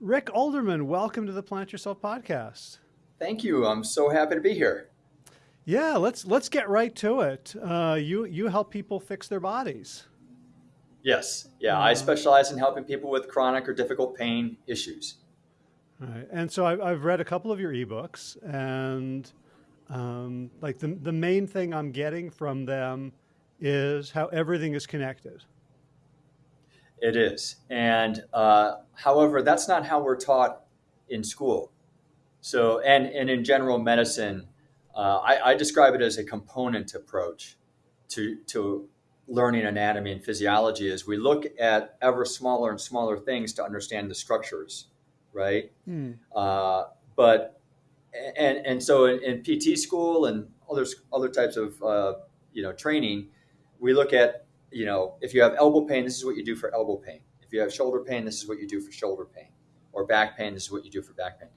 Rick Olderman, welcome to the Plant Yourself podcast. Thank you. I'm so happy to be here. Yeah, let's let's get right to it. Uh, you you help people fix their bodies. Yes. Yeah, uh, I specialize in helping people with chronic or difficult pain issues. Right. And so I've, I've read a couple of your ebooks, and um, like the the main thing I'm getting from them is how everything is connected. It is. And uh, however, that's not how we're taught in school. So, and, and in general medicine, uh, I, I, describe it as a component approach to, to learning anatomy and physiology as we look at ever smaller and smaller things to understand the structures, right? Hmm. Uh, but, and, and so in, in, PT school and other, other types of, uh, you know, training, we look at you know, if you have elbow pain, this is what you do for elbow pain. If you have shoulder pain, this is what you do for shoulder pain. Or back pain, this is what you do for back pain.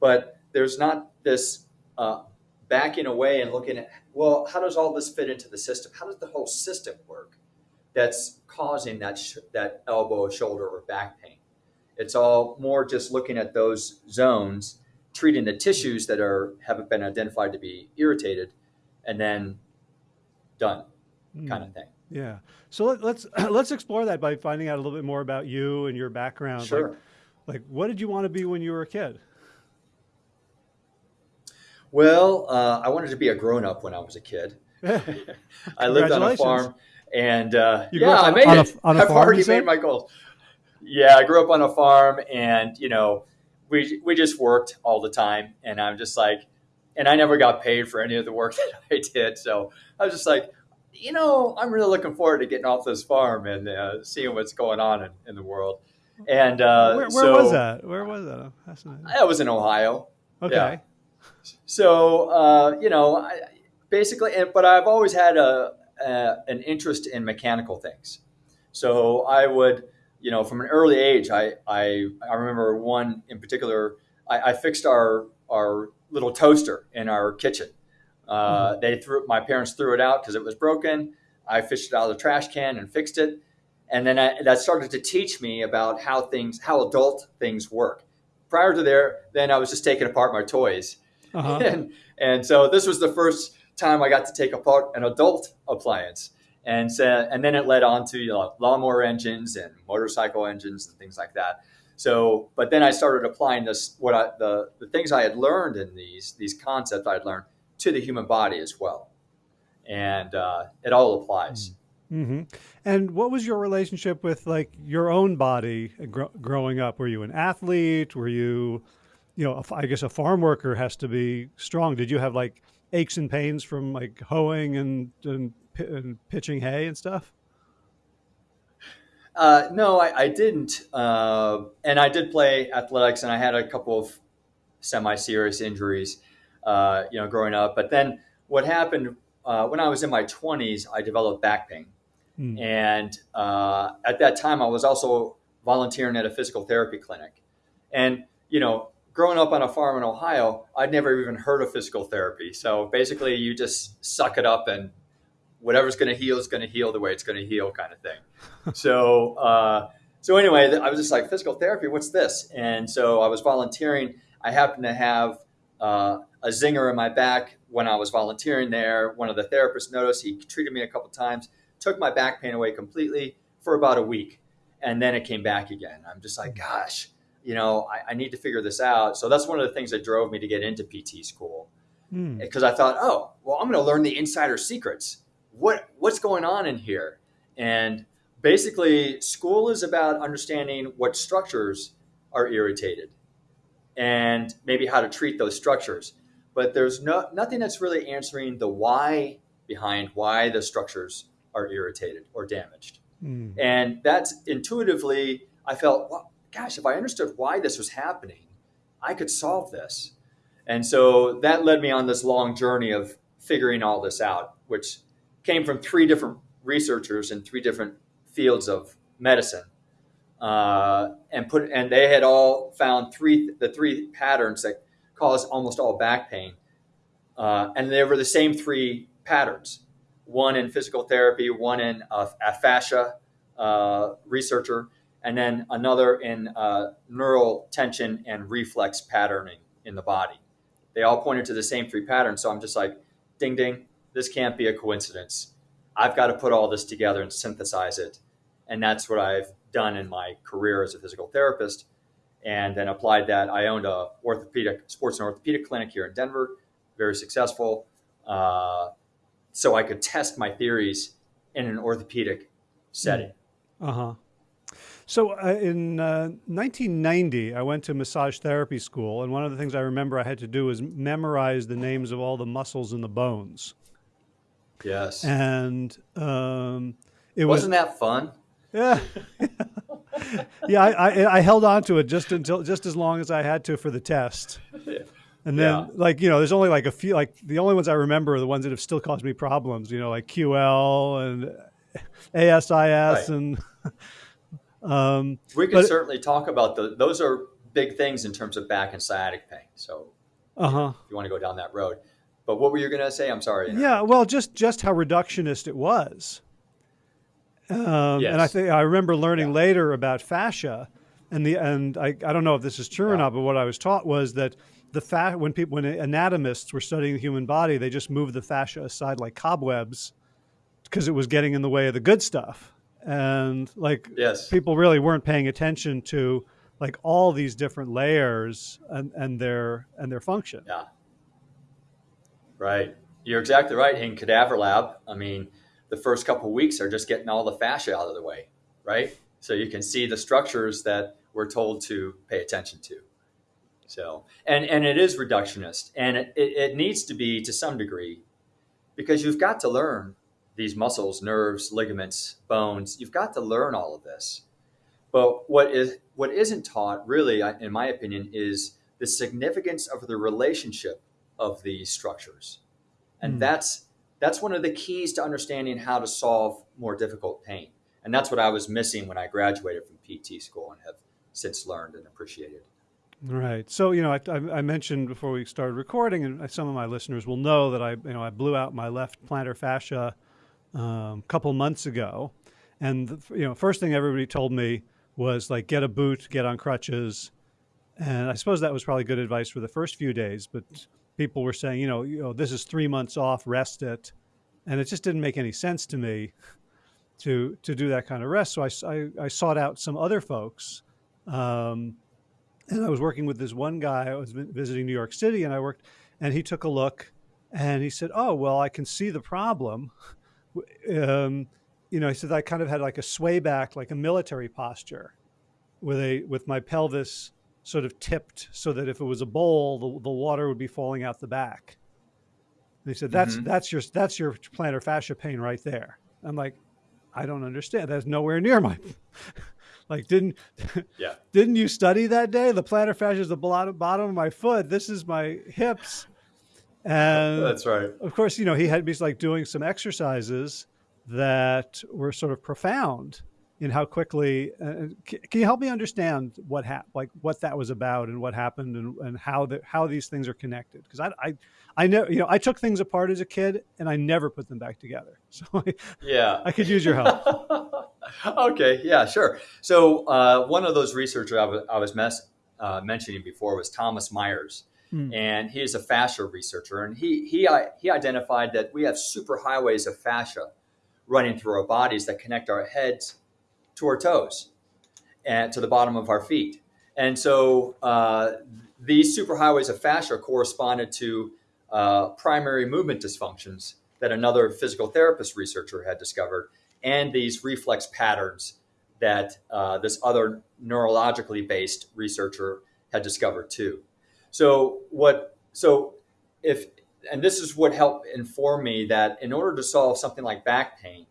But there's not this uh, backing away and looking at, well, how does all this fit into the system? How does the whole system work that's causing that, sh- that elbow, shoulder, or back pain? It's all more just looking at those zones, treating the tissues that are have been identified to be irritated, and then done, mm. kind of thing. Yeah. So let, us let's, let's explore that by finding out a little bit more about you and your background. Sure. Like, like what did you want to be when you were a kid? Well, uh, I wanted to be a grown up when I was a kid. I lived on a farm, and uh, yeah, I made it. A, I've already made my goals. Yeah, I grew up on a farm, and you know, we we just worked all the time, and I'm just like, and I never got paid for any of the work that I did. So I was just like, you know, I'm really looking forward to getting off this farm and uh, seeing what's going on in, in the world. And uh, where, where so, was that? Where was that? I was in Ohio. Okay. Yeah. So uh, you know, I, basically, but I've always had a, a, an interest in mechanical things. So I would, you know, from an early age, I I, I remember one in particular. I, I fixed our our little toaster in our kitchen uh, mm-hmm. They threw my parents threw it out because it was broken. I fished it out of the trash can and fixed it, and then I, that started to teach me about how things, how adult things work. Prior to there, then I was just taking apart my toys, uh-huh. and and so this was the first time I got to take apart an adult appliance, and so, and then it led on to you know, lawnmower engines and motorcycle engines and things like that. So, but then I started applying this what I the the things I had learned in these these concepts I had learned to the human body as well. And uh, it all applies. Mm-hmm. And what was your relationship with like your own body gr- growing up? Were you an athlete? Were you, you know, I guess a farm worker has to be strong. Did you have like aches and pains from like hoeing and, and, and pitching hay and stuff? Uh, no, I, I didn't. Uh, and I did play athletics, and I had a couple of semi-serious injuries uh, you know, growing up. But then what happened uh, when I was in my 20s, I developed back pain. Mm. And uh, at that time, I was also volunteering at a physical therapy clinic. And, you know, growing up on a farm in Ohio, I'd never even heard of physical therapy. So basically, you just suck it up and whatever's going to heal is going to heal the way it's going to heal, kind of thing. so, uh, so anyway, I was just like, physical therapy, what's this? And so I was volunteering. I happened to have uh, a zinger in my back when I was volunteering there. One of the therapists noticed. He treated me a couple times, took my back pain away completely for about a week, and then it came back again. I'm just like, gosh, you know, I, I need to figure this out. So that's one of the things that drove me to get into PT school because mm. I thought, oh, well, I'm going to learn the insider secrets. What what's going on in here? And basically, school is about understanding what structures are irritated and maybe how to treat those structures. But there's no, nothing that's really answering the why behind why the structures are irritated or damaged. Mm. And that's intuitively, I felt, well, gosh, if I understood why this was happening, I could solve this. And so that led me on this long journey of figuring all this out, which came from three different researchers in three different fields of medicine uh, and put and they had all found three the three patterns that cause almost all back pain, uh, and they were the same three patterns. One in physical therapy, one in a, a fascia uh, researcher, and then another in uh, neural tension and reflex patterning in the body. They all pointed to the same three patterns. So I'm just like, ding, ding, this can't be a coincidence. I've got to put all this together and synthesize it. And that's what I've done in my career as a physical therapist. And then applied that. I owned a orthopedic sports and orthopedic clinic here in Denver, very successful. Uh, so I could test my theories in an orthopedic setting. Uh huh. So uh, in uh, 1990, I went to massage therapy school, and one of the things I remember I had to do was memorize the names of all the muscles in the bones. Yes. And um, it wasn't was, that fun? Yeah. yeah, I, I, I, held on to it just until just as long as I had to for the test. And then, yeah. like you know, there's only like a few. Like the only ones I remember are the ones that have still caused me problems. You know, like QL and ASIS right. and. um, we can certainly talk about the. Those are big things in terms of back and sciatic pain. So, uh huh. If you want to go down that road, but what were you going to say? I'm sorry. Yeah, well, just just how reductionist it was. Um, yes. And I think I remember learning yeah. later about fascia, and the and I, I don't know if this is true yeah. or not, but what I was taught was that the fat when people when anatomists were studying the human body, they just moved the fascia aside like cobwebs because it was getting in the way of the good stuff. And like yes. people really weren't paying attention to like all these different layers and, and their and their function. Yeah. Right. You're exactly right. In cadaver lab, I mean, the first couple weeks are just getting all the fascia out of the way, right? So you can see the structures that we're told to pay attention to. So, and, and it is reductionist and it, it needs to be to some degree because you've got to learn these muscles, nerves, ligaments, bones. You've got to learn all of this. But what is what isn't taught, really, in my opinion, is the significance of the relationship of these structures, and mm. that's that's one of the keys to understanding how to solve more difficult pain. And that's what I was missing when I graduated from PT school and have since learned and appreciated. Right. So, you know, I, I, mentioned before we started recording, and some of my listeners will know that I, you know, I blew out my left plantar fascia a um, couple months ago. And, the, you know, first thing everybody told me was like, get a boot, get on crutches. And I suppose that was probably good advice for the first few days. But people were saying, you know, you know, this is three months off, rest it. And it just didn't make any sense to me to, to do that kind of rest. So I, I, I sought out some other folks. Um, and I was working with this one guy. I was visiting New York City, and I worked, and he took a look, and he said, "Oh, well, I can see the problem." Um, you know, he said I kind of had like a sway back, like a military posture, with a with my pelvis sort of tipped so that if it was a bowl, the, the water would be falling out the back. And he said, "That's mm-hmm. that's your that's your plantar fascia pain right there." I'm like, I don't understand. That's nowhere near my like, didn't yeah didn't you study that day? The plantar fascia is the bottom bottom of my foot. This is my hips. And that's right. Of course, you know he had me like doing some exercises that were sort of profound in how quickly. Uh, can you help me understand what happened, like what that was about, and what happened, and, and how the, how these things are connected? Because I, I I know you know I took things apart as a kid, and I never put them back together. So I, yeah, I could use your help. okay, yeah, sure. So uh, one of those researchers I was, I was mes- uh, mentioning before was Thomas Myers. Hmm. And he is a fascia researcher, and he he he identified that we have superhighways of fascia running through our bodies that connect our heads to our toes and to the bottom of our feet. And so uh, these superhighways of fascia corresponded to uh, primary movement dysfunctions that another physical therapist researcher had discovered, and these reflex patterns that uh, this other neurologically based researcher had discovered too. So what? So if and this is what helped inform me that in order to solve something like back pain,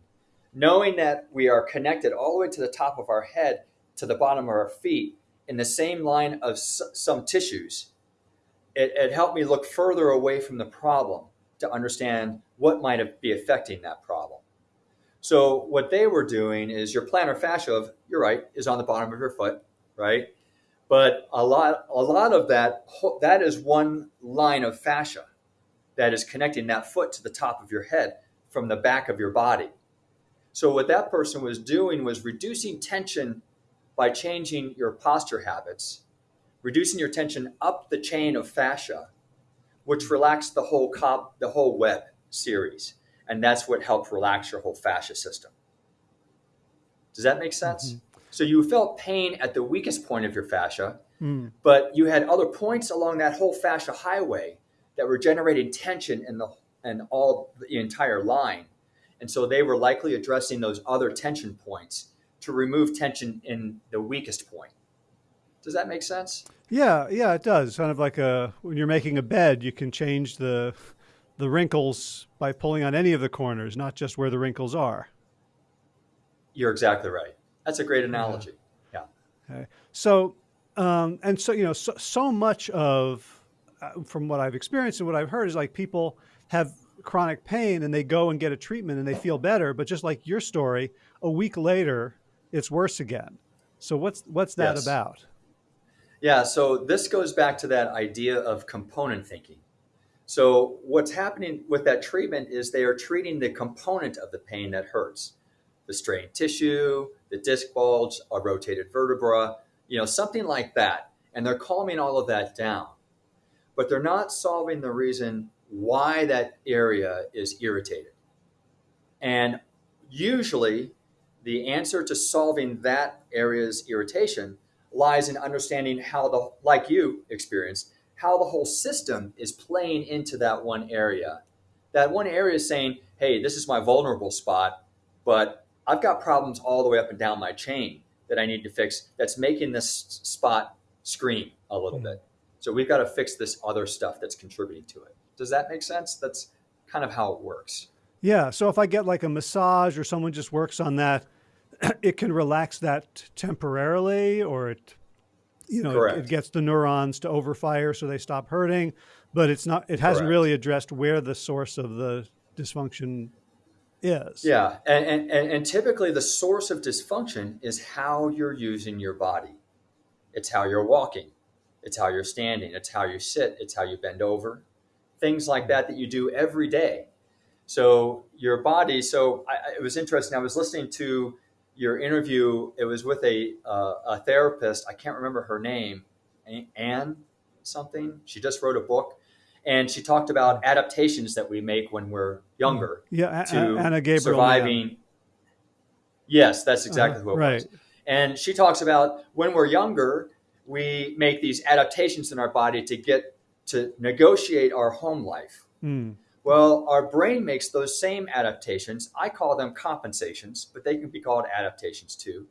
knowing that we are connected all the way to the top of our head to the bottom of our feet in the same line of some tissues, it, it, helped me look further away from the problem to understand what might be affecting that problem. So what they were doing is your plantar fascia, of, you're right, is on the bottom of your foot, right? But a lot, a lot of that, that is one line of fascia that is connecting that foot to the top of your head from the back of your body. So what that person was doing was reducing tension by changing your posture habits, reducing your tension up the chain of fascia, which relaxed the whole cop, the whole web series, and that's what helped relax your whole fascia system. Does that make sense? Mm-hmm. So you felt pain at the weakest point of your fascia, mm. but you had other points along that whole fascia highway that were generating tension in the and all the entire line. And so they were likely addressing those other tension points to remove tension in the weakest point. Does that make sense? Yeah, yeah, it does. Kind of like a when you're making a bed, you can change the the wrinkles by pulling on any of the corners, not just where the wrinkles are. You're exactly right. That's a great analogy. Yeah. yeah. Okay. So, um, and so you know, so, so much of uh, from what I've experienced and what I've heard is like people have chronic pain and they go and get a treatment and they feel better, but just like your story, a week later, it's worse again. So what's what's that yes. about? Yeah, so this goes back to that idea of component thinking. So what's happening with that treatment is they are treating the component of the pain that hurts. The strained tissue, the disc bulge, a rotated vertebra, you know, something like that. And they're calming all of that down. But they're not solving the reason why that area is irritated. And usually the answer to solving that area's irritation lies in understanding how the, like you experienced, how the whole system is playing into that one area. That one area is saying, hey, this is my vulnerable spot, but I've got problems all the way up and down my chain that I need to fix that's making this spot scream a little hmm. bit. So we've got to fix this other stuff that's contributing to it. Does that make sense? That's kind of how it works. Yeah. So if I get like a massage or someone just works on that, it can relax that temporarily or it, you know, it, it, gets the neurons to overfire so they stop hurting, but it's not, it hasn't Correct. really addressed where the source of the dysfunction is. Yeah. And, and, and typically the source of dysfunction is how you're using your body. It's how you're walking. It's how you're standing. It's how you sit. It's how you bend over things like that that you do every day. So your body. So I, it was interesting. I was listening to your interview. It was with a uh, a therapist. I can't remember her name. Anne something. She just wrote a book, and she talked about adaptations that we make when we're younger. Yeah, to Anna Gabriel. Surviving. Yes, that's exactly uh, who it right. was. And she talks about when we're younger, we make these adaptations in our body to get to negotiate our home life. Mm. Well, our brain makes those same adaptations. I call them compensations, but they can be called adaptations too,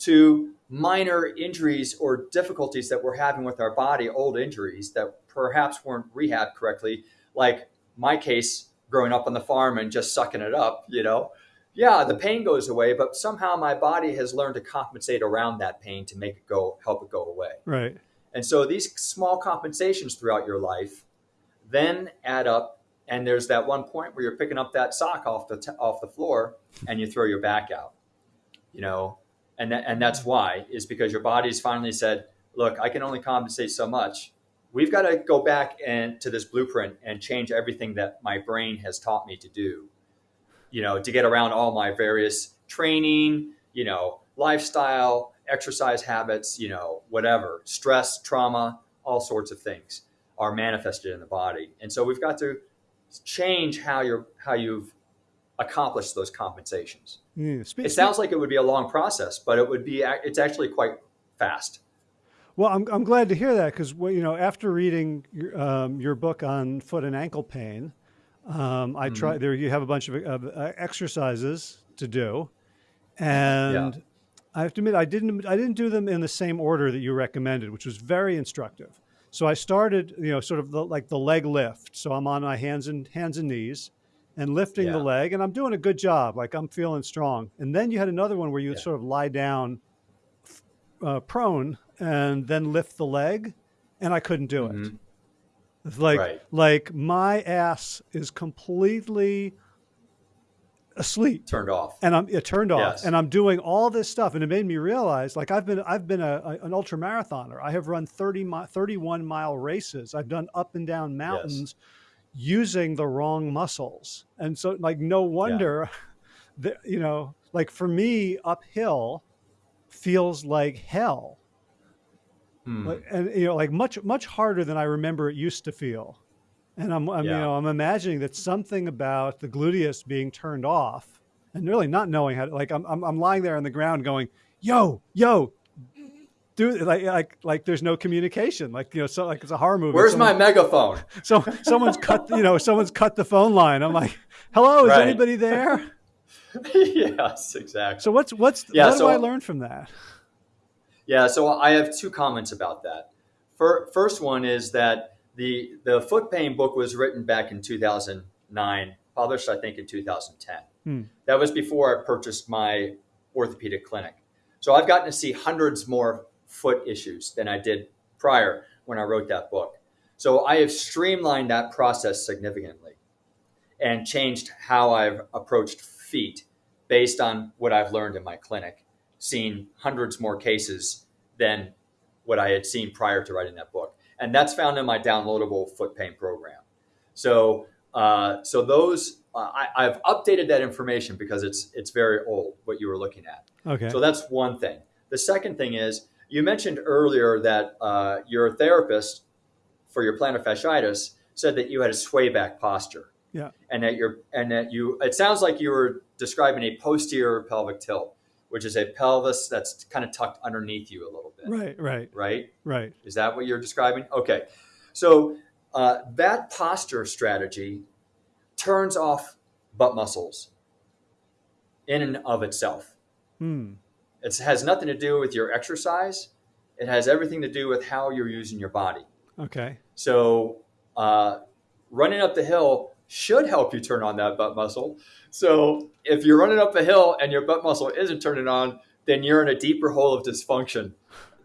to minor injuries or difficulties that we're having with our body, old injuries that perhaps weren't rehabbed correctly, like my case growing up on the farm and just sucking it up, you know. Yeah, the pain goes away, but somehow my body has learned to compensate around that pain to make it go, help it go away. Right. And so these small compensations throughout your life then add up. And there's that one point where you're picking up that sock off the, off the floor and you throw your back out, you know, and, and that's why is because your body's finally said, look, I can only compensate so much. We've got to go back and to this blueprint and change everything that my brain has taught me to do, you know, to get around all my various training, you know, lifestyle, exercise habits, you know, whatever, stress, trauma, all sorts of things are manifested in the body. And so we've got to change how you're how you've accomplished those compensations. Mm, it sounds like it would be a long process, but it would be it's actually quite fast. Well, I'm, I'm glad to hear that because well, you know after reading your, um, your book on foot and ankle pain, um, I mm-hmm. try there. You have a bunch of uh, exercises to do, and yeah. I have to admit, I didn't, I didn't do them in the same order that you recommended, which was very instructive. So I started, you know, sort of the, like the leg lift. So I'm on my hands and hands and knees and lifting yeah. the leg and I'm doing a good job. Like I'm feeling strong. And then you had another one where you yeah. sort of lie down uh, prone and then lift the leg and I couldn't do mm-hmm. it. It's like, right. like my ass is completely asleep, turned off, and I'm it turned off, yes. and I'm doing all this stuff, and it made me realize, like I've been I've been a, a, an ultra marathoner. I have run 30 mi- 31 mile races. I've done up and down mountains. Yes. Using the wrong muscles, and so like no wonder, yeah. that you know, like for me uphill, feels like hell. Hmm. And you know, like much much harder than I remember it used to feel. And I'm, I'm Yeah. you know, I'm imagining that something about the gluteus being turned off and really not knowing how to like I'm I'm, I'm lying there on the ground going, "Yo, yo, do like like like there's no communication. Like, you know, so like it's a horror movie. Where's Someone- my megaphone? so someone's cut, you know, someone's cut the phone line. I'm like, "Hello, is Right. anybody there?" yes, exactly. So what's what's Yeah, what so- do I learn from that? Yeah, so I have two comments about that. First one is that the the foot pain book was written back in 2009, published I think in 2010. Hmm. That was before I purchased my orthopedic clinic. So I've gotten to see hundreds more foot issues than I did prior when I wrote that book. So I have streamlined that process significantly and changed how I've approached feet based on what I've learned in my clinic, seen hundreds more cases than what I had seen prior to writing that book. And that's found in my downloadable foot pain program. So, uh, so those uh, I, I've updated that information because it's it's very old. What you were looking at. Okay. So that's one thing. The second thing is you mentioned earlier that uh, your therapist for your plantar fasciitis said that you had a sway back posture. Yeah. And that you're and that you it sounds like you were describing a posterior pelvic tilt, which is a pelvis that's kind of tucked underneath you a little bit. right, right, Right? right. Is that what you're describing? Okay. So uh, that posture strategy turns off butt muscles in and of itself. Hmm. It has nothing to do with your exercise. It has everything to do with how you're using your body. Okay. So, uh, running up the hill should help you turn on that butt muscle. So, if you're running up a hill and your butt muscle isn't turning on, then you're in a deeper hole of dysfunction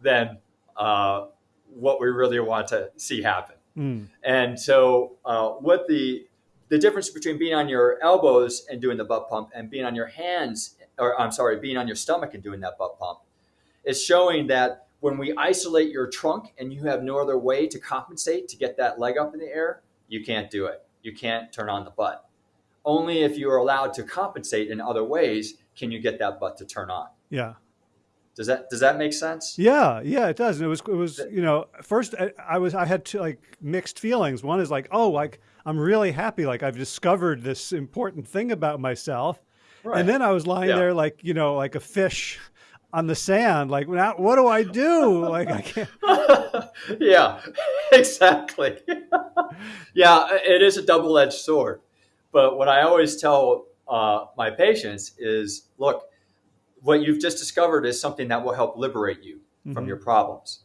than uh, what we really want to see happen. Hmm. And so, uh, what the the difference between being on your elbows and doing the butt pump and being on your hands, or I'm sorry, being on your stomach and doing that butt pump, is showing that when we isolate your trunk and you have no other way to compensate to get that leg up in the air, you can't do it. You can't turn on the butt. Only if you are allowed to compensate in other ways can you get that butt to turn on. Yeah. Does that does that make sense? Yeah, yeah, it does. And it was, it was, you know, first I, I was, I had two, like mixed feelings. One is like, oh, like I'm really happy, like I've discovered this important thing about myself. And then I was lying Yeah. there, like you know, like a fish on the sand. Like, now, what do I do? Like, I can't. yeah, exactly. yeah, it is a double edged sword. But what I always tell uh, my patients is look, what you've just discovered is something that will help liberate you from Mhm. your problems.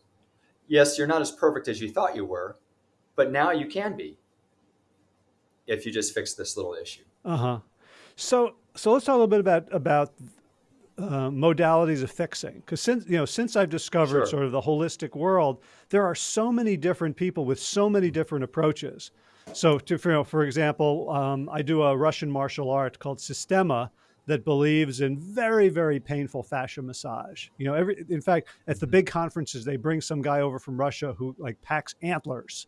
Yes, you're not as perfect as you thought you were, but now you can be if you just fix this little issue. Uh huh. So, so let's talk a little bit about about uh, modalities of fixing, because since you know, since I've discovered Sure. sort of the holistic world, there are so many different people with so many different approaches. So, to for, you know, for example, um, I do a Russian martial art called Sistema that believes in very, very painful fascia massage. You know, every in fact, at the big conferences, they bring some guy over from Russia who like packs antlers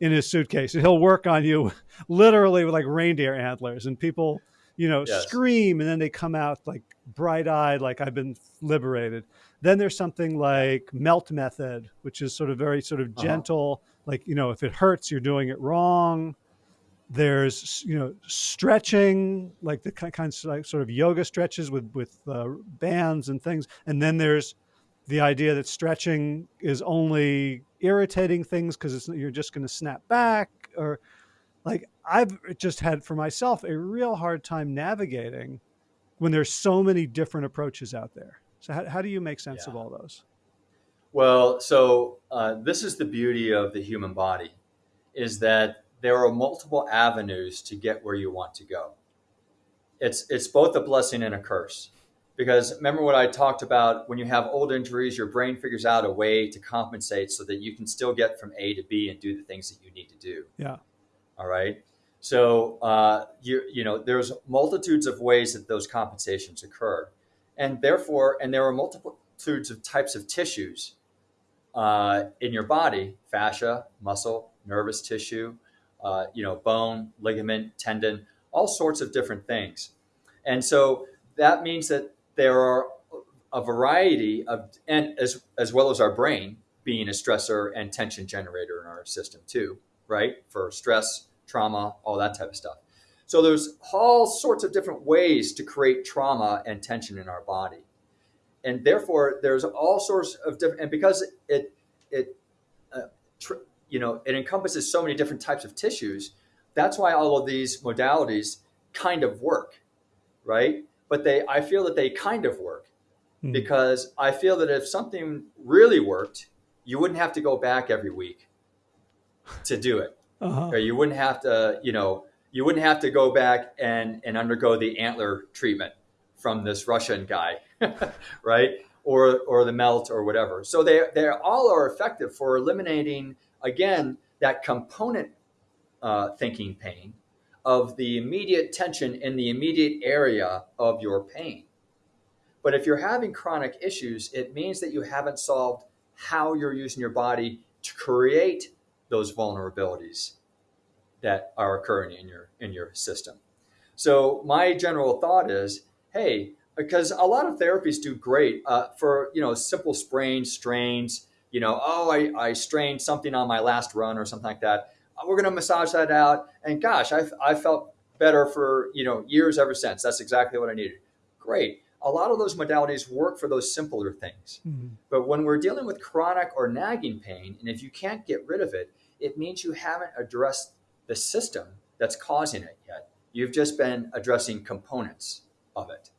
in his suitcase, and he'll work on you literally with like reindeer antlers, and people, you know, Yes. scream, and then they come out like bright-eyed, like I've been liberated. Then there's something like melt method, which is sort of very sort of Uh-huh. gentle, like you know, if it hurts, you're doing it wrong. There's you know stretching, like the ki- kinds of like sort of yoga stretches with with uh, bands and things, and then there's the idea that stretching is only irritating things because it's you're just going to snap back or like i've just had for myself a real hard time navigating when there's so many different approaches out there. So how, how do you make sense of all those? Well, so uh, this is the beauty of the human body, is that there are multiple avenues to get where you want to go. It's it's both a blessing and a curse, because remember what I talked about? When you have old injuries, your brain figures out a way to compensate so that you can still get from A to B and do the things that you need to do. yeah All right. So uh, you you know there's multitudes of ways that those compensations occur, and therefore, and there are multitudes of types of tissues uh, in your body: fascia, muscle, nervous tissue, uh, you know, bone, ligament, tendon, all sorts of different things. And so that means that there are a variety of, and as, as well as our brain being a stressor and tension generator in our system too, right? For stress, trauma, all that type of stuff. So there's all sorts of different ways to create trauma and tension in our body. And therefore there's all sorts of different, and because it, it, uh, tr- you know, it encompasses so many different types of tissues, that's why all of these modalities kind of work, right? But they, I feel that they kind of work hmm. because I feel that if something really worked, you wouldn't have to go back every week to do it. Uh-huh. You wouldn't have to, you know, you wouldn't have to go back and, and undergo the antler treatment from this Russian guy, right? Or, or the melt or whatever. So they, they all are effective for eliminating, again, that component uh, thinking pain of the immediate tension in the immediate area of your pain. But if you're having chronic issues, it means that you haven't solved how you're using your body to create those vulnerabilities that are occurring in your in your system. So my general thought is, hey, because a lot of therapies do great uh, for you know simple sprains, strains. You know, oh, I, I strained something on my last run or something like that. Uh, we're going to massage that out, and gosh, I I felt better for you know years ever since. That's exactly what I needed. Great a lot of those modalities work for those simpler things. Mm-hmm. But when we're dealing with chronic or nagging pain, and if you can't get rid of it, it means you haven't addressed the system that's causing it yet. You've just been addressing components of it.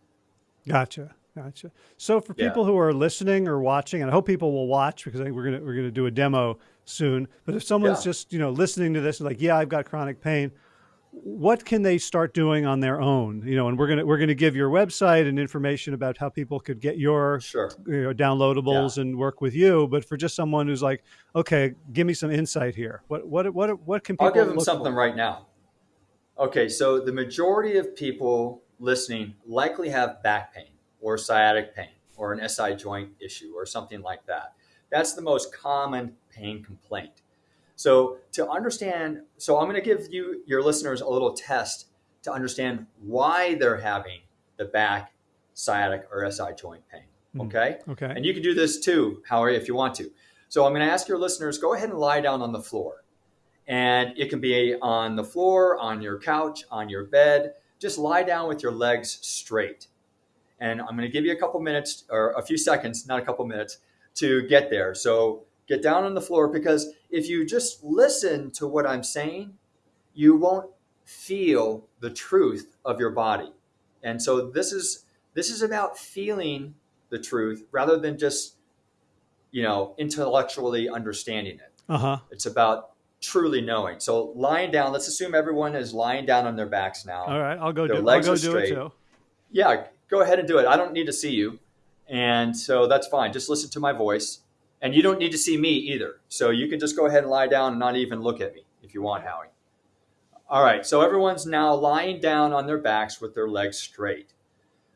Gotcha. Gotcha. So for people who are listening or watching, and I hope people will watch because I think we're gonna we're gonna do a demo soon. But if someone's yeah. just you know listening to this, like, yeah, I've got chronic pain, what can they start doing on their own you know and we're going to we're going to give your website and information about how people could get your sure. you know, downloadables yeah. and work with you but for just someone who's like okay give me some insight here what what what what can people I'll give them something for? right now okay so the majority of people listening likely have back pain or sciatic pain or an SI joint issue or something like that that's the most common pain complaint so to understand, so I'm going to give you your listeners a little test to understand why they're having the back, sciatic, or SI joint pain. Hmm. Okay. Okay. And you can do this too, Howie, if you want to. So I'm going to ask your listeners go ahead and lie down on the floor. And it can be on the floor, on your couch, on your bed. Just lie down with your legs straight. And I'm going to give you a couple minutes or a few seconds, not a couple minutes, to get there. So Get down on the floor because if you just listen to what I'm saying, you won't feel the truth of your body. And so this is this is about feeling the truth rather than just you know intellectually understanding it. Uh-huh. It's about truly knowing. So lying down, let's assume everyone is lying down on their backs now. All right, I'll go their do, legs I'll go do straight. it too. Yeah, go ahead and do it. I don't need to see you. And so that's fine. Just listen to my voice. And you don't need to see me either. So you can just go ahead and lie down and not even look at me if you want, Howie. All right, so everyone's now lying down on their backs with their legs straight.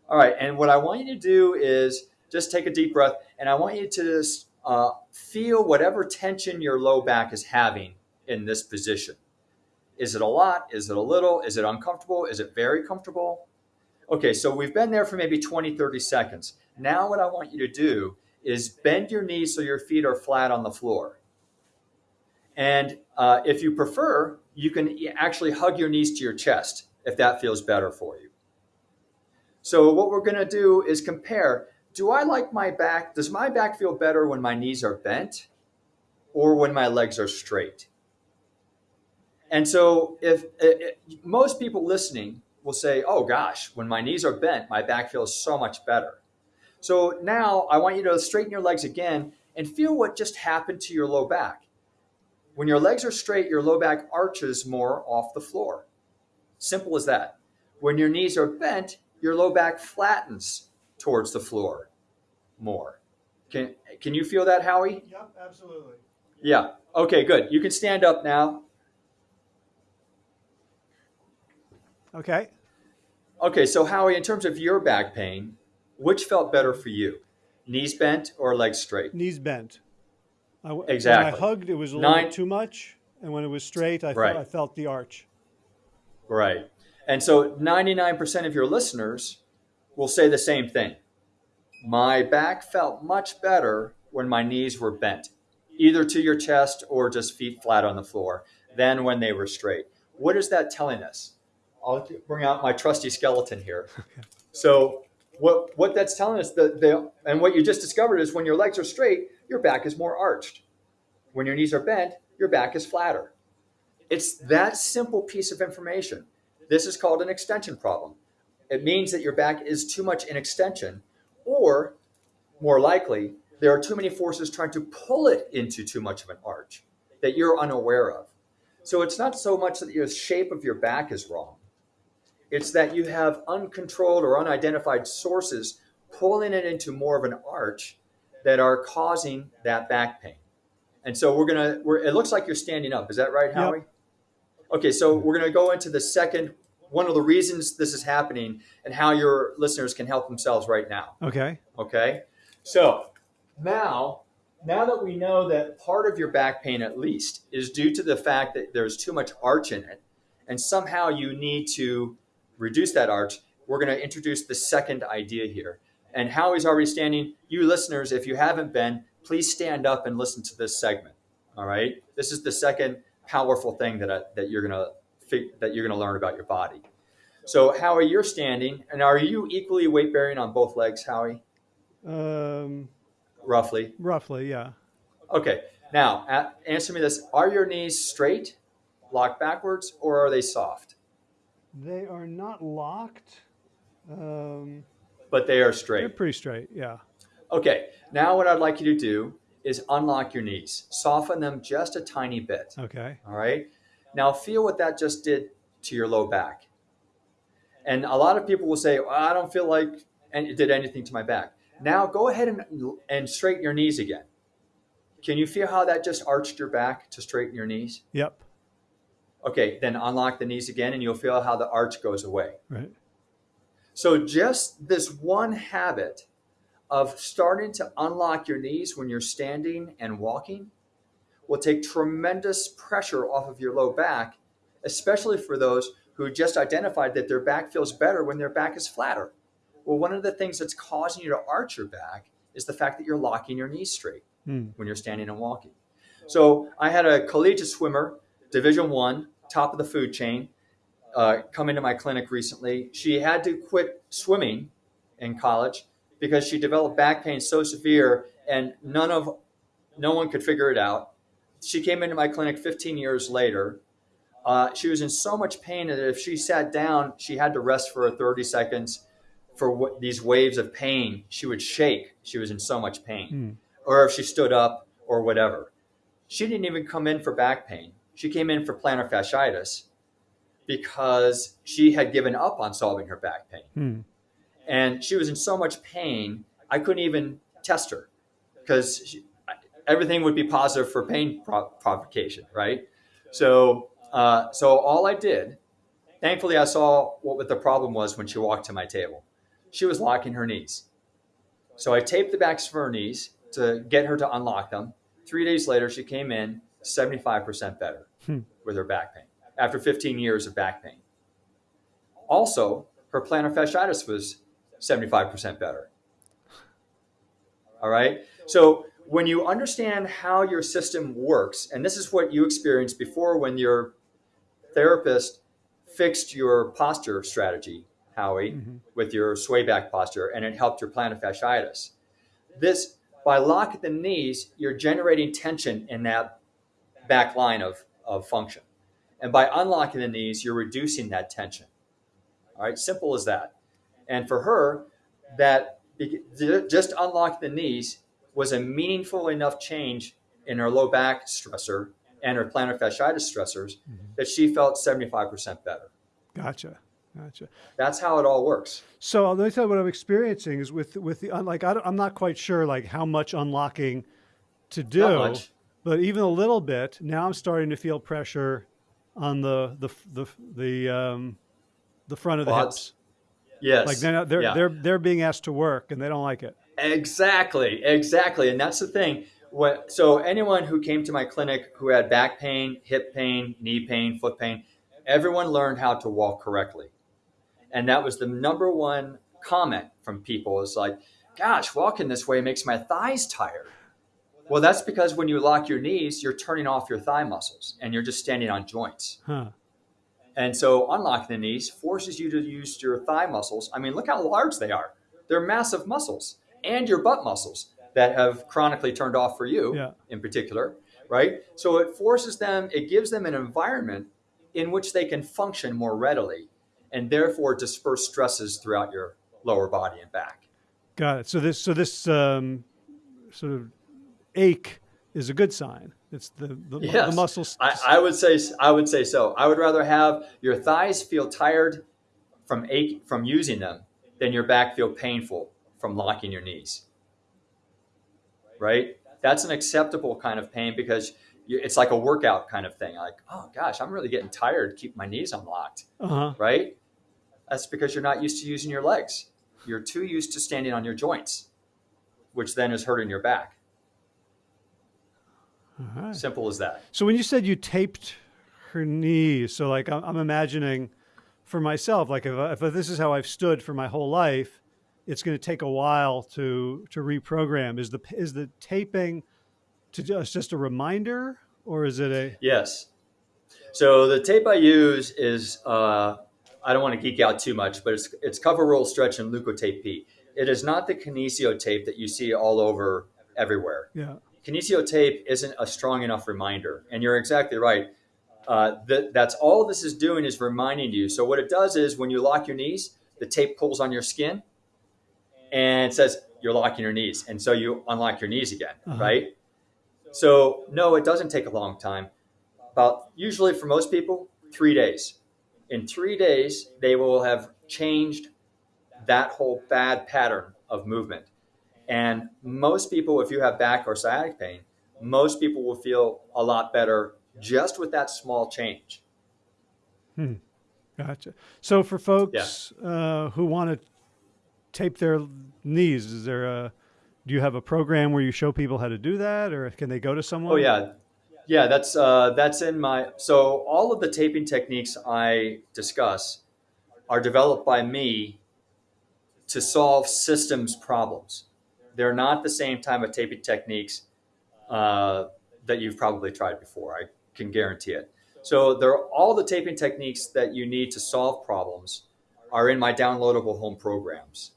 All right, and what I want you to do is just take a deep breath, and I want you to uh, feel whatever tension your low back is having in this position. Is it a lot? Is it a little? Is it uncomfortable? Is it very comfortable? Okay, so we've been there for maybe 20, 30 seconds. Now, what I want you to do is bend your knees so your feet are flat on the floor. And uh, if you prefer, you can actually hug your knees to your chest if that feels better for you. So what we're going to do is compare. Do I like my back? Does my back feel better when my knees are bent or when my legs are straight? And so if, if most people listening will say, "Oh gosh, when my knees are bent, my back feels so much better." So now I want you to straighten your legs again and feel what just happened to your low back. When your legs are straight, your low back arches more off the floor. Simple as that. When your knees are bent, your low back flattens towards the floor more. Can, can you feel that, Howie? Yep, absolutely. Yeah. Okay, good. You can stand up now. Okay. Okay, so Howie, in terms of your back pain, which felt better for you? Knees bent or legs straight? Knees bent. I, exactly. When I hugged, it was a little too much, and when it was straight, I, right. felt, I felt the arch. Right. And so 99% of your listeners will say the same thing. my back felt much better when my knees were bent, either to your chest or just feet flat on the floor, than when they were straight. What is that telling us? I'll bring out my trusty skeleton here. Okay. So what what that's telling us that the and what you just discovered is when your legs are straight, your back is more arched. When your knees are bent, your back is flatter. It's that simple piece of information. This is called an extension problem. It means that your back is too much in extension, or more likely, there are too many forces trying to pull it into too much of an arch that you're unaware of. So it's not so much that the shape of your back is wrong. It's that you have uncontrolled or unidentified sources pulling it into more of an arch that are causing that back pain. And so we're gonna. We're, it looks like you're standing up. Is that right, Howie? Yep. Okay, so we're gonna go into the second one of the reasons this is happening and how your listeners can help themselves right now. Okay. Okay. So now, now that we know that part of your back pain, at least, is due to the fact that there's too much arch in it, and somehow you need to reduce that arch, we're going to introduce the second idea here. And Howie's already standing. You listeners, if you haven't been, please stand up and listen to this segment. All right. This is the second powerful thing that I, that you're going to that you're going to learn about your body. So, Howie, you're standing, and are you equally weight bearing on both legs, Howie? Um, roughly. Roughly, yeah. Okay. Now, answer me this: Are your knees straight, locked backwards, or are they soft? They are not locked. Um, but they are straight. They're pretty straight, yeah. Okay. Now, what I'd like you to do is unlock your knees, soften them just a tiny bit. Okay. All right. Now, feel what that just did to your low back. And a lot of people will say, well, I don't feel like it did anything to my back. Now, go ahead and, and straighten your knees again. Can you feel how that just arched your back to straighten your knees? Yep. Okay, then unlock the knees again and you'll feel how the arch goes away. Right. So, just this one habit of starting to unlock your knees when you're standing and walking will take tremendous pressure off of your low back, especially for those who just identified that their back feels better when their back is flatter. Well, one of the things that's causing you to arch your back is the fact that you're locking your knees straight mm. when you're standing and walking. So I had a collegiate swimmer, Division One, top of the food chain, uh, come into my clinic recently. She had to quit swimming in college because she developed back pain so severe, and none of no one could figure it out she came into my clinic 15 years later. Uh, she was in so much pain that if she sat down, she had to rest for 30 seconds for what, these waves of pain. She would shake. She was in so much pain. Mm. Or if she stood up or whatever. She didn't even come in for back pain. She came in for plantar fasciitis because she had given up on solving her back pain. Mm. And she was in so much pain, I couldn't even test her because everything would be positive for pain provocation, right? So, uh, so all I did, thankfully, I saw what the problem was when she walked to my table. She was locking her knees. So I taped the backs of her knees to get her to unlock them. Three days later, she came in 75% better hmm. with her back pain after 15 years of back pain. Also, her plantar fasciitis was 75% better. All right. So when you understand how your system works, and this is what you experienced before when your therapist fixed your posture strategy, Howie, mm-hmm. with your sway back posture, and it helped your plantar fasciitis. This, by locking the knees, you're generating tension in that back line of, of function. And by unlocking the knees, you're reducing that tension. All right, simple as that. And for her, that just unlock the knees was a meaningful enough change in her low back stressor and her plantar fasciitis stressors mm-hmm. that she felt 75% better. Gotcha. Gotcha. That's how it all works. So let me tell you what I'm experiencing is with with the like I am not quite sure like how much unlocking to do, but even a little bit. Now I'm starting to feel pressure on the the the the um, the front of the hips. Yes. Like they're they're, yeah. they're they're being asked to work and they don't like it. Exactly, exactly. And that's the thing. What, so anyone who came to my clinic who had back pain, hip pain, knee pain, foot pain, everyone learned how to walk correctly. And that was the number one comment from people is like, gosh, walking this way makes my thighs tired. Well, that's because when you lock your knees, you're turning off your thigh muscles and you're just standing on joints. Huh. And so unlocking the knees forces you to use your thigh muscles. I mean, look how large they are. They're massive muscles and your butt muscles that have chronically turned off for you Yeah. in particular, right? So it forces them, it gives them an environment in which they can function more readily and therefore disperse stresses throughout your lower body and back. Got it. So this so this um, sort of ache is a good sign. It's the the, the muscles. I, I would say I would say so. I would rather have your thighs feel tired from ache from using them than your back feel painful from locking your knees. Right? That's an acceptable kind of pain because you, it's like a workout kind of thing. Like, oh gosh, I'm really getting tired. Keep my knees unlocked. uh-huh. Right? That's because you're not used to using your legs. You're too used to standing on your joints, which then is hurting your back. Right. Simple as that. So when you said you taped her knee, so like I'm, I'm imagining for myself, like if, if this is how I've stood for my whole life, it's going to take a while to to reprogram. Is the is the taping to just just a reminder, or is it a Yes. So the tape I use is uh, I don't want to geek out too much, but it's it's cover roll stretch and leukotape P. It is not the kinesio tape that you see all over everywhere. yeah Kinesio tape isn't a strong enough reminder, and you're exactly right. Uh, that that's all this is doing is reminding you. So what it does is when you lock your knees, the tape pulls on your skin, and it says you're locking your knees, and so you unlock your knees again, Uh-huh. right? So no, it doesn't take a long time. About usually for most people, three days. In three days, they will have changed that whole bad pattern of movement. And most people, if you have back or sciatic pain, most people will feel a lot better just with that small change. Gotcha. So for folks uh, who want to tape their knees, is there a do you have a program where you show people how to do that, or can they go to someone? Oh yeah, yeah. That's uh, that's in my. So all of the taping techniques I discuss are developed by me to solve systems problems. They're not the same type of taping techniques uh, that you've probably tried before. I can guarantee it. So there, are all the taping techniques that you need to solve problems are in my downloadable home programs.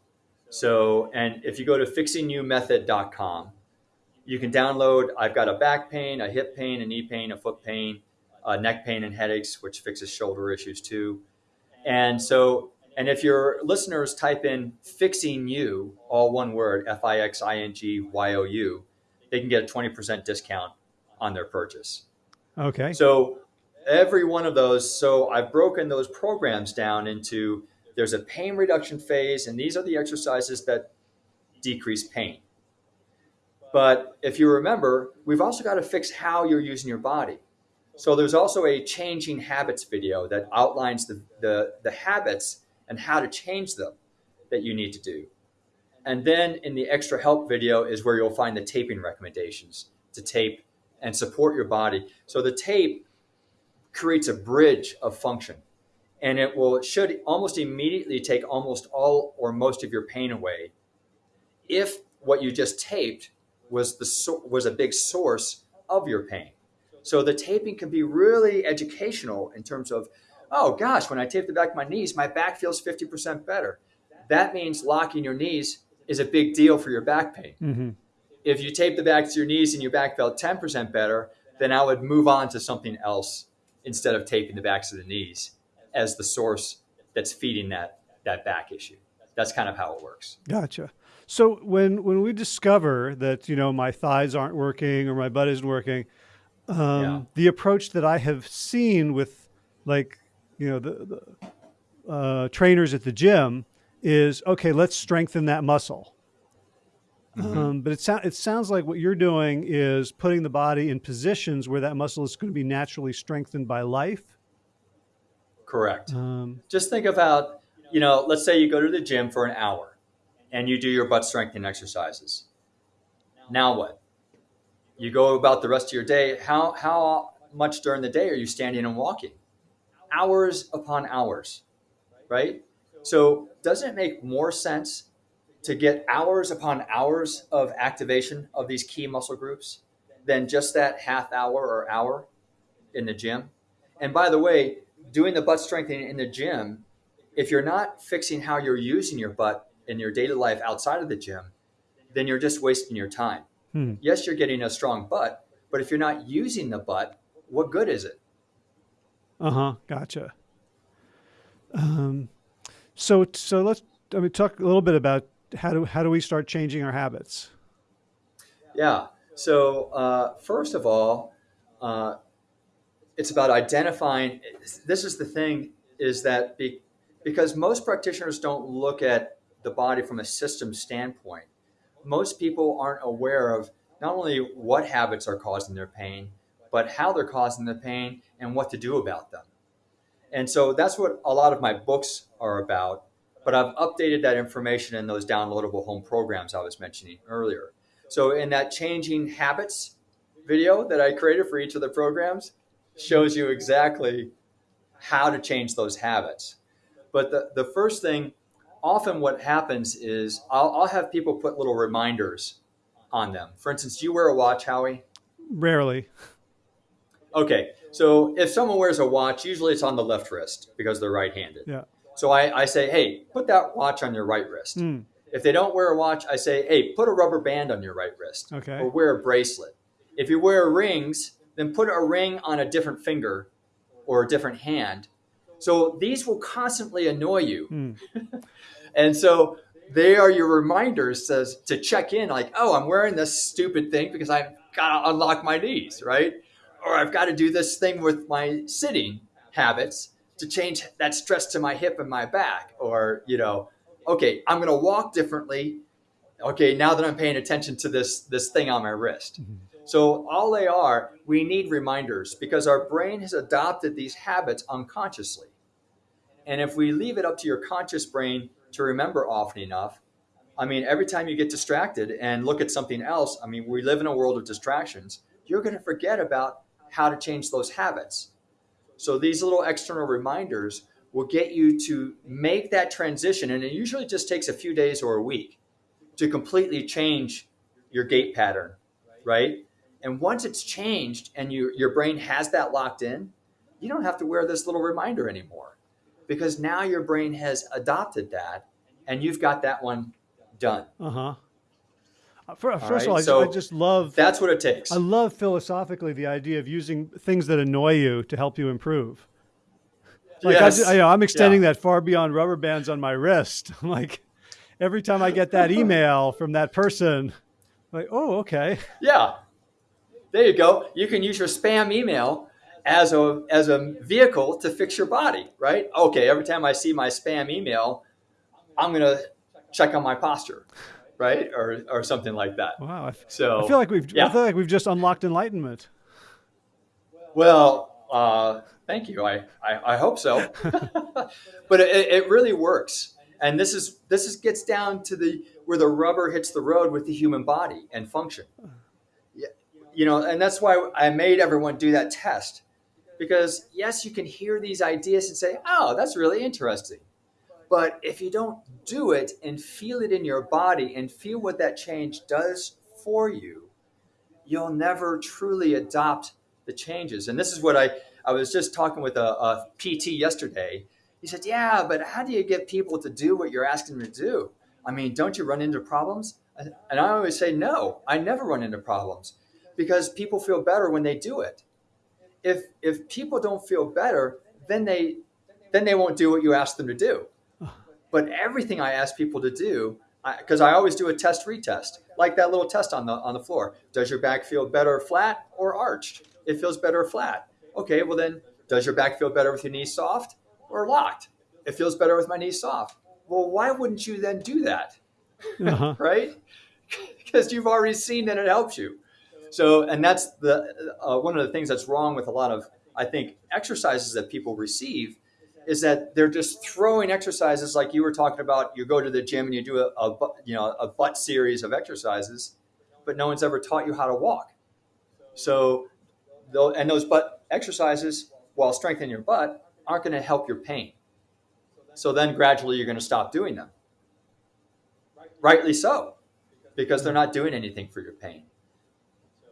So, and if you go to fixingyoumethod.com, you can download. I've got a back pain, a hip pain, a knee pain, a foot pain, a neck pain, and headaches, which fixes shoulder issues too. And so, and if your listeners type in "fixing you," all one word, F I X I N G Y O U, they can get a twenty percent discount on their purchase. Okay. So every one of those, so I've broken those programs down into there's a pain reduction phase, and these are the exercises that decrease pain. But if you remember, we've also got to fix how you're using your body. So there's also a changing habits video that outlines the, the, the habits and how to change them that you need to do. And then in the extra help video is where you'll find the taping recommendations to tape and support your body. So the tape creates a bridge of function and it will it should almost immediately take almost all or most of your pain away if what you just taped was the was a big source of your pain. So the taping can be really educational in terms of oh gosh, when I tape the back of my knees, my back feels 50% better. That means locking your knees is a big deal for your back pain hmm if you tape the backs of your knees and your back felt 10% better, then I would move on to something else instead of taping the backs of the knees as the source that's feeding that, that back issue. That's kind of how it works. Gotcha. So when when we discover that you know my thighs aren't working or my butt isn't working, um, Yeah. the approach that I have seen with like you know the, the uh, trainers at the gym is okay. Let's strengthen that muscle. Um, but it, sou- it sounds like what you're doing is putting the body in positions where that muscle is going to be naturally strengthened by life. Correct. Um, Just think about, you know, let's say you go to the gym for an hour and you do your butt strengthening exercises. Now what? You go about the rest of your day. How, how much during the day are you standing and walking? Hours upon hours, right? So, doesn't it make more sense to get hours upon hours of activation of these key muscle groups than just that half hour or hour in the gym. And by the way, doing the butt strengthening in the gym, if you're not fixing how you're using your butt in your daily life outside of the gym, then you're just wasting your time. Hmm. Yes, you're getting a strong butt, but if you're not using the butt, what good is it? Uh huh. Gotcha. Um, so so let's I mean talk a little bit about how do how do we start changing our habits? Yeah. So uh, first of all, uh, it's about identifying. This is the thing: is that be, because most practitioners don't look at the body from a system standpoint. Most people aren't aware of not only what habits are causing their pain, but how they're causing the pain and what to do about them. And so that's what a lot of my books are about. But I've updated that information in those downloadable home programs I was mentioning earlier. So in that changing habits video that I created for each of the programs shows you exactly how to change those habits. But the, the first thing, often what happens is I'll, I'll have people put little reminders on them. For instance, do you wear a watch, Howie? Rarely. Okay, so if someone wears a watch, usually it's on the left wrist because they're right-handed. Yeah. So I, I say, hey, put that watch on your right wrist. Mm. If they don't wear a watch, I say, hey, put a rubber band on your right wrist. Okay. Or wear a bracelet. If you wear rings, then put a ring on a different finger or a different hand. So these will constantly annoy you. Mm. and so they are your reminders says to check in like, oh, I'm wearing this stupid thing because I've got to unlock my knees, right? Or I've got to do this thing with my sitting habits to change that stress to my hip and my back. Or, you know, okay, I'm going to walk differently. Okay, now that I'm paying attention to this, this thing on my wrist. Mm-hmm. So all they are, we need reminders because our brain has adopted these habits unconsciously. And if we leave it up to your conscious brain to remember often enough, I mean, every time you get distracted and look at something else, I mean, we live in a world of distractions, you're going to forget about how to change those habits. So these little external reminders will get you to make that transition. And it usually just takes a few days or a week to completely change your gait pattern, right? And once it's changed and you, your brain has that locked in, you don't have to wear this little reminder anymore because now your brain has adopted that and you've got that one done. Uh first right? of all, I, so I, just love that's what it takes. I love philosophically the idea of using things that annoy you to help you improve. Like yes. I, am extending yeah. that far beyond rubber bands on my wrist. like every time I get that email from that person, like, oh, okay. Yeah, there you go. You can use your spam email as a as a vehicle to fix your body, right? Okay, every time I see my spam email, I'm gonna check on my posture right? Or or something like that. Wow. So I feel like we've yeah. I feel like we've just unlocked enlightenment. Well, uh, thank you. I, I, I hope so. but it, it really works. And this is this is gets down to the where the rubber hits the road with the human body and function. You know, and that's why I made everyone do that test. Because yes, you can hear these ideas and say, "Oh, that's really interesting." But if you don't do it and feel it in your body and feel what that change does for you, you'll never truly adopt the changes. And this is what I, I was just talking with a, a PT yesterday. He said, Yeah, but how do you get people to do what you're asking them to do? I mean, don't you run into problems? And I always say, No, I never run into problems because people feel better when they do it. If, if people don't feel better, then they, then they won't do what you ask them to do. But everything I ask people to do, because I, I, always do a test retest, like that little test on the on the floor. Does your back feel better flat or arched? It feels better flat. Okay, well then, does your back feel better with your knees soft or locked? It feels better with my knees soft. Well, why wouldn't you then do that? Uh-huh. right? because you've already seen that it helps you. So, and that's the uh, one of the things that's wrong with a lot of I think exercises that people receive is that they're just throwing exercises like you were talking about. You go to the gym and you do a, a you know a butt series of exercises, but no one's ever taught you how to walk. So, and those butt exercises, while strengthening your butt, aren't going to help your pain. So then gradually you're going to stop doing them. rightly so, because they're not doing anything for your pain.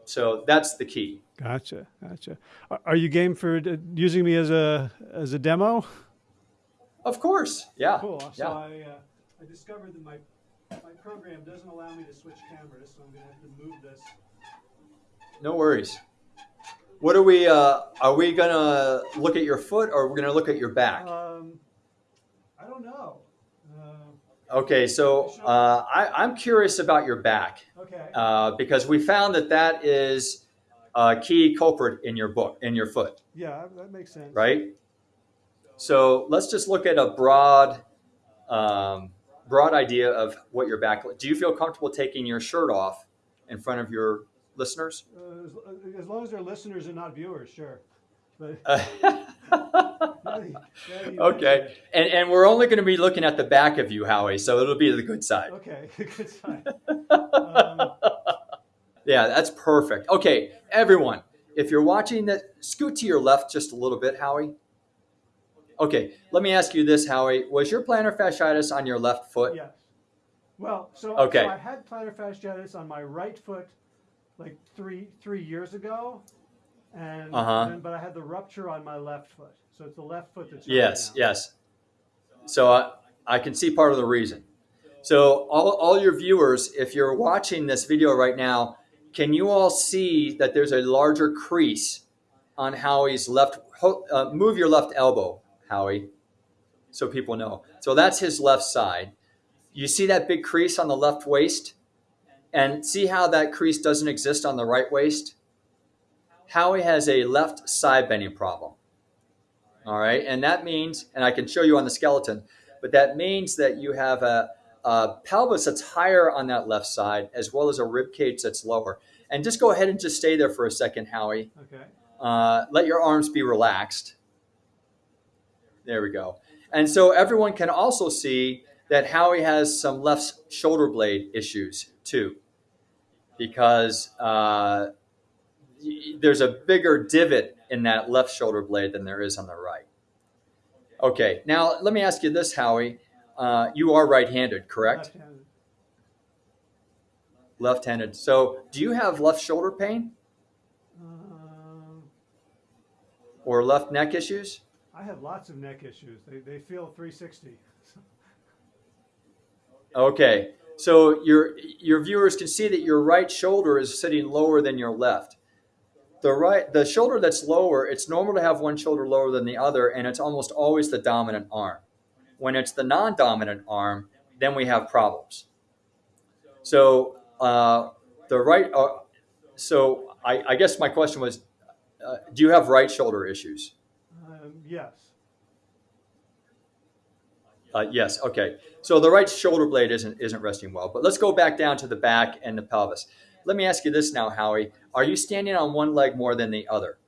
So that's the key. Gotcha, gotcha. Are- you game for using me as a as a demo? Of course, yeah, Cool. So yeah. I uh, I discovered that my my program doesn't allow me to switch cameras, so I'm gonna have to move this. No worries. What are we? Uh, are we gonna look at your foot, or are we gonna look at your back? Um, I don't know. Uh, Okay, so uh, I, I'm curious about your back okay. uh, because we found that that is a key culprit in your book, in your foot, yeah, that makes sense. right? So let's just look at a broad, um, broad idea of what your back. Do you feel comfortable taking your shirt off in front of your listeners? Uh, as, as long as they're listeners and not viewers, sure. But now you- now you okay, and and we're only going to be looking at the back of you, Howie. So it'll be the good side. Okay, good sign. Um, Yeah, that's perfect. Okay, everyone, if you're watching that, scoot to your left just a little bit, Howie. Okay, let me ask you this, Howie. Was your plantar fasciitis on your left foot? yes. Well, so, Okay. so I had plantar fasciitis on my right foot like three three years ago, and Uh-huh. then- but I had the rupture on my left foot. So it's the left foot that's Yes, now. yes. So I, I can see part of the reason. So all, all your viewers, if you're watching this video right now, can you all see that there's a larger crease on Howie's left? Uh, move your left elbow, Howie, so people know. So that's his left side. You see that big crease on the left waist? And see how that crease doesn't exist on the right waist? Howie has a left side bending problem. All right, and that means, and I can show you on the skeleton, but that means that you have a, a pelvis that's higher on that left side, as well as a rib cage that's lower. And just go ahead and just stay there for a second, Howie. Okay. Uh, let your arms be relaxed. There we go. And so everyone can also see that Howie has some left shoulder blade issues too, because uh, there's a bigger divot in that left shoulder blade than there is on the right. Okay, now let me ask you this, Howie. Uh, you are right-handed, correct? Left-handed. Left-handed. So, do you have left shoulder pain Um, or left neck issues? I have lots of neck issues. They, they feel 360. Okay, so your your viewers can see that your right shoulder is sitting lower than your left. The right the shoulder that's lower, it's normal to have one shoulder lower than the other, and it's almost always the dominant arm. When it's the non-dominant arm, then we have problems. So uh, the right, uh, so I, I guess my question was, uh, do you have right shoulder issues? Um, yes. Uh, yes. Okay. So the right shoulder blade isn't isn't resting well. But let's go back down to the back and the pelvis. Let me ask you this now, Howie. Are you standing on one leg more than the other?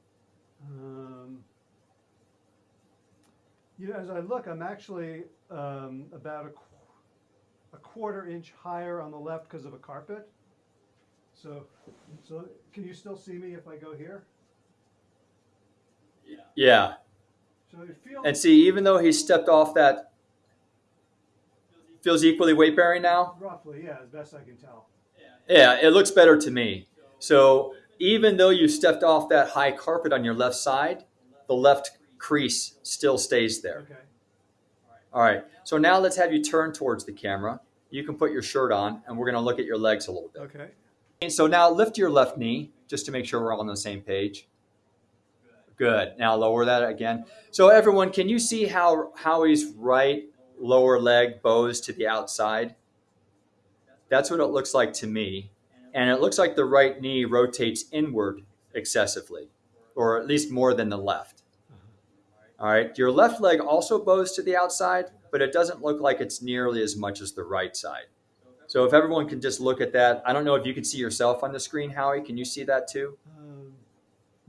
Um, you know, as I look, I'm actually um, about a, qu- a quarter inch higher on the left because of a carpet. So, so can you still see me if I go here? Yeah. Feels And see, even though he stepped off that, feels equally weight bearing now. roughly, yeah, as best I can tell. Yeah, it looks better to me. So even though you stepped off that high carpet on your left side, the left crease still stays there. Okay. All right. So now let's have you turn towards the camera. You can put your shirt on, and we're going to look at your legs a little bit. Okay. And so now lift your left knee just to make sure we're all on the same page. Good. Now lower that again. So everyone, can you see how Howie's right lower leg bows to the outside? That's what it looks like to me. And it looks like the right knee rotates inward excessively, or at least more than the left. Uh-huh. All right. Your left leg also bows to the outside, but it doesn't look like it's nearly as much as the right side. So if everyone can just look at that, I don't know if you can see yourself on the screen, Howie. Can you see that too? Uh,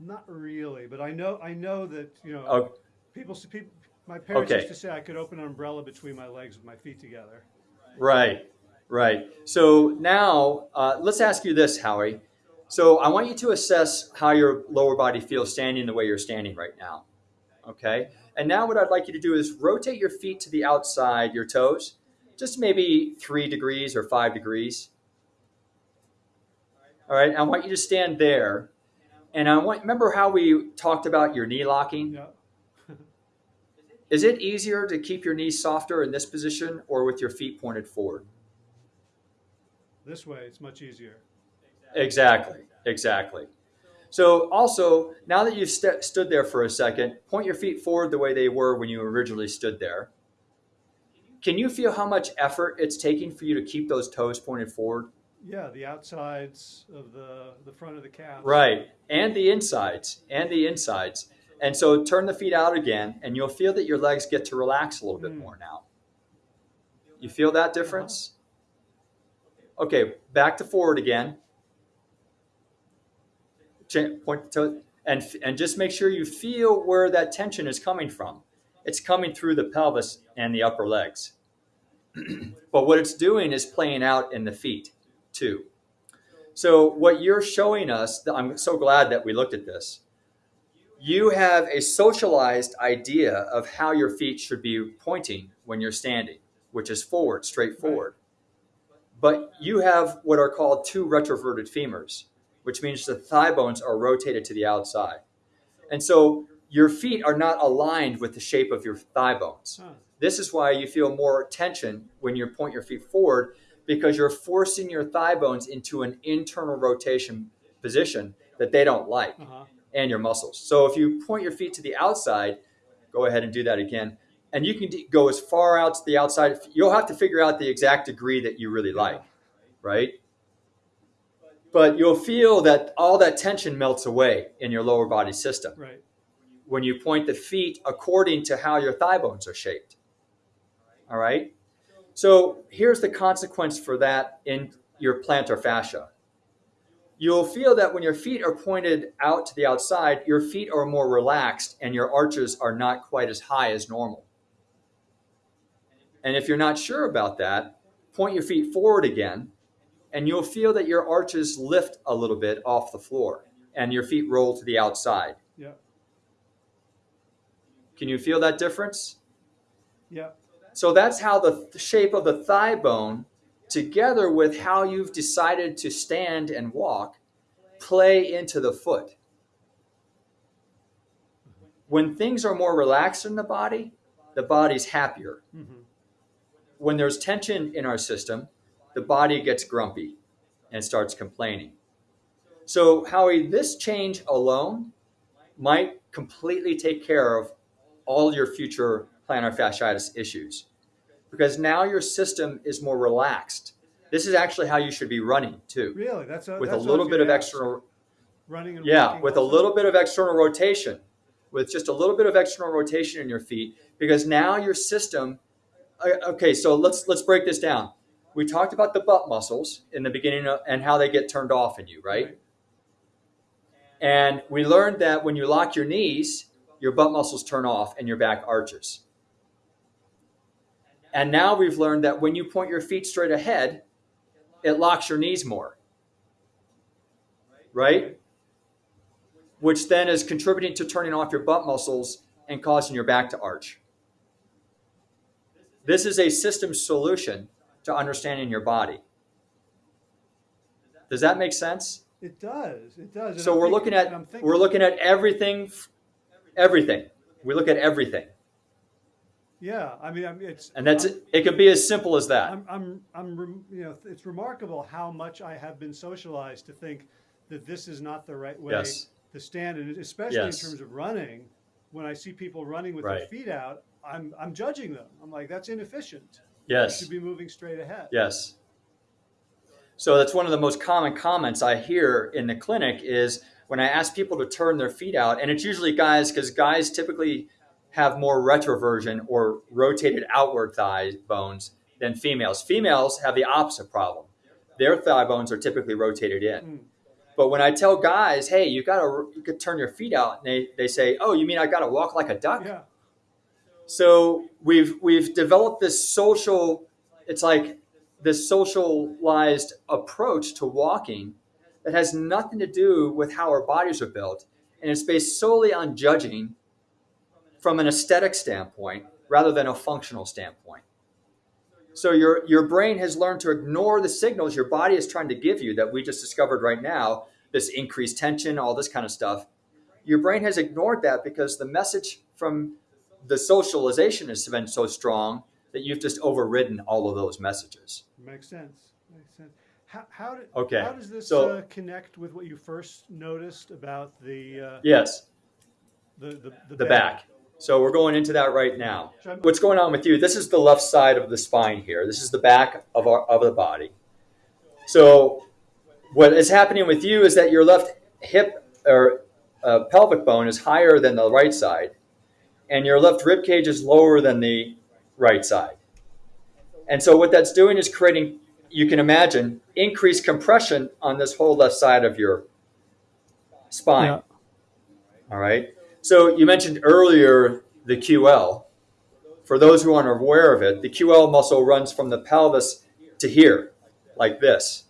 Not really, but I know I know that you know Oh, people. people my parents Okay. used to say I could open an umbrella between my legs with my feet together. right, right. So now uh, let's ask you this, Howie. So I want you to assess how your lower body feels standing the way you're standing right now. Okay. And now what I'd like you to do is rotate your feet to the outside, your toes, just maybe three degrees or five degrees. All right, I want you to stand there. And I want remember how we talked about your knee locking? Yeah. Is it easier to keep your knees softer in this position or with your feet pointed forward? This way, it's much easier. Exactly, exactly. So, also, now that you've st- stood there for a second, point your feet forward the way they were when you originally stood there. Can you feel how much effort it's taking for you to keep those toes pointed forward? Yeah, the outsides of the the front of the calf. Right, and the insides, and the insides. And so turn the feet out again, and you'll feel that your legs get to relax a little bit Mm. more now. You feel that difference? Okay, back to forward again. Point to and and just make sure you feel where that tension is coming from. It's coming through the pelvis and the upper legs. but what it's doing is playing out in the feet too. So what you're showing us, I'm so glad that we looked at this. You have a socialized idea of how your feet should be pointing when you're standing, which is forward, straight forward. But you have what are called two retroverted femurs, which means the thigh bones are rotated to the outside. And so your feet are not aligned with the shape of your thigh bones. This is why you feel more tension when you point your feet forward because you're forcing your thigh bones into an internal rotation position that they don't like Uh-huh. and your muscles. So if you point your feet to the outside, go ahead and do that again. And you can d- go as far out to the outside. You'll have to figure out the exact degree that you really like, right? But you'll feel that all that tension melts away in your lower body system Right. when you point the feet according to how your thigh bones are shaped. All right? So here's the consequence for that in your plantar fascia. You'll feel that when your feet are pointed out to the outside, your feet are more relaxed and your arches are not quite as high as normal. And if you're not sure about that, point your feet forward again, and you'll feel that your arches lift a little bit off the floor and your feet roll to the outside. Yeah. Can you feel that difference? Yeah. So that's how the th- shape of the thigh bone, together with how you've decided to stand and walk, play into the foot. When things are more relaxed in the body, the body's happier. hmm When there's tension in our system, the body gets grumpy and starts complaining. So, Howie, this change alone might completely take care of all your future plantar fasciitis issues because now your system is more relaxed. This is actually how you should be running too, Really? That's a, with a that's I little bit of ask. external, running and yeah, with a little bit of external rotation, with just a little bit of external rotation in your feet, because now your system. uh, Okay, so let's let's break this down. We talked about the butt muscles in the beginning of, and how they get turned off in you, right? And we learned that when you lock your knees, your butt muscles turn off and your back arches. And now we've learned that when you point your feet straight ahead, it locks your knees more. Right? Which then is contributing to turning off your butt muscles and causing your back to arch. This is a system solution to understanding your body. Does that make sense? It does. It does. And So I'm we're thinking- looking at and I'm thinking- we're looking at everything, everything. We look at everything, Yeah. I mean, I'm, it's and that's I'm- it. It can be as simple as that. I'm, I'm, I'm, you know, it's remarkable how much I have been socialized to think that this is not the right way Yes. to stand, and especially Yes. in terms of running. When I see people running with their feet out, I'm, I'm judging them. I'm like, that's inefficient. Yes. You should be moving straight ahead. Yes. So that's one of the most common comments I hear in the clinic is when I ask people to turn their feet out, and it's usually guys because guys typically have more retroversion or rotated outward thigh bones than females. Females have the opposite problem. Their thigh bones are typically rotated in. Mm. But when I tell guys, hey, you gotta you could turn your feet out, and they, they say, Oh, you mean I gotta walk like a duck? Yeah. So we've we've developed this social it's like this socialized approach to walking that has nothing to do with how our bodies are built and it's based solely on judging from an aesthetic standpoint rather than a functional standpoint. So your your brain has learned to ignore the signals your body is trying to give you that we just discovered right now. This increased tension, all this kind of stuff. Your brain has ignored that because the message from the socialization has been so strong that you've just overridden all of those messages. Makes sense. Makes sense. How, how, did, Okay, how does this so- uh, connect with what you first noticed about the uh, Yes, the, the, the, the bed? back. So we're going into that right now. What's going on with you? This is the left side of the spine here. This is the back of our of the body. So what is happening with you is that your left hip or uh, pelvic bone is higher than the right side, and your left rib cage is lower than the right side. And so what that's doing is creating, you can imagine, increased compression on this whole left side of your spine. Yeah. All right. So you mentioned earlier the QL. For those who aren't aware of it, the QL muscle runs from the pelvis to here, like this.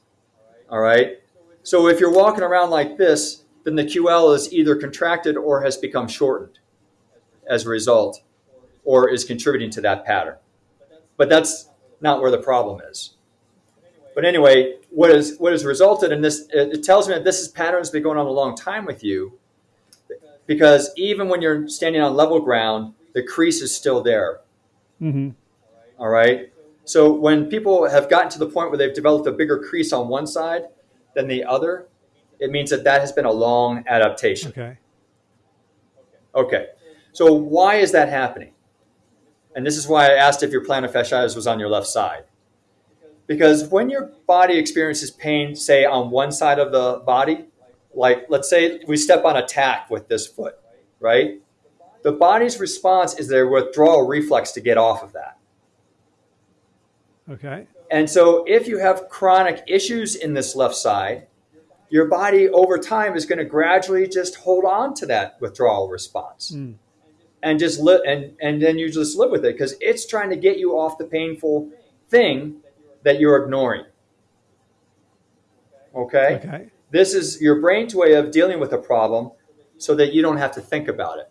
All right. So if you're walking around like this, then the QL is either contracted or has become shortened as a result, or is contributing to that pattern. But that's not where the problem is. But anyway, what is what has resulted in this? It, it tells me that this is pattern has been going on a long time with you, because even when you're standing on level ground, the crease is still there. Mm-hmm. All right. So when people have gotten to the point where they've developed a bigger crease on one side than the other, it means that that has been a long adaptation. Okay. Okay. So why is that happening? And this is why I asked if your plantar fasciitis was on your left side. Because when your body experiences pain, say on one side of the body, like let's say we step on a tack with this foot, right? The body's response is their withdrawal reflex to get off of that. Okay. And so if you have chronic issues in this left side, your body over time is going to gradually just hold on to that withdrawal response. Mm. And just live and, and then you just live with it because it's trying to get you off the painful thing that you're ignoring. Okay? Okay. This is your brain's way of dealing with a problem so that you don't have to think about it.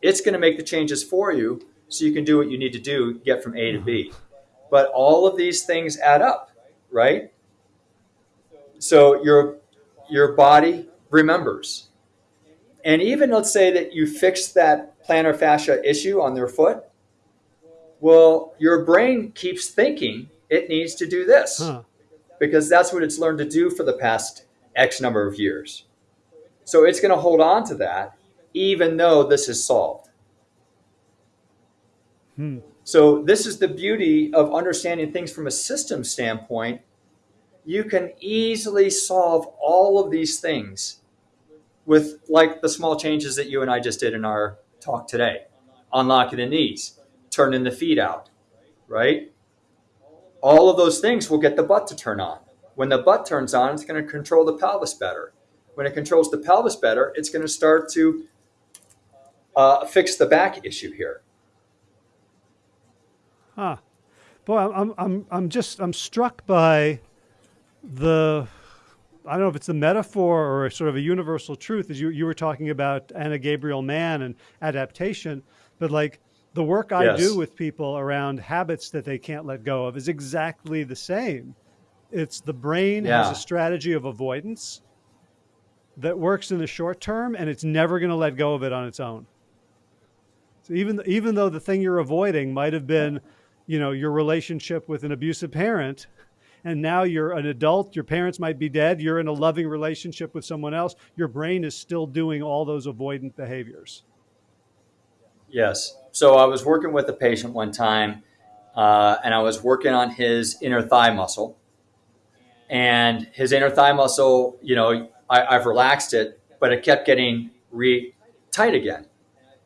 It's going to make the changes for you so you can do what you need to do, get from A to B. But all of these things add up, right? So your your body remembers. And even let's say that you fix that plantar fascia issue on their foot, well, your brain keeps thinking it needs to do this Huh. because that's what it's learned to do for the past X number of years. So it's going to hold on to that even though this is solved. Hmm. So this is the beauty of understanding things from a system standpoint. You can easily solve all of these things with like the small changes that you and I just did in our talk today. Unlocking the knees, turning the feet out, right? All of those things will get the butt to turn on. When the butt turns on, it's going to control the pelvis better. When it controls the pelvis better, it's going to start to uh, fix the back issue here. Huh. Boy, I'm, I'm, I'm, just, I'm struck by the, I don't know if it's a metaphor or sort of a universal truth, as you, you were talking about Anna Gabriel Mann and adaptation, but like the work I Yes. do with people around habits that they can't let go of is exactly the same. It's the brain has a strategy of avoidance that works in the short term and it's never going to let go of it on its own. So even even though the thing you're avoiding might have been, you know, your relationship with an abusive parent, and now you're an adult, your parents might be dead, you're in a loving relationship with someone else, your brain is still doing all those avoidant behaviors. Yes. So I was working with a patient one time, uh, and I was working on his inner thigh muscle. And his inner thigh muscle, you know, I, I've relaxed it, but it kept getting re tight again.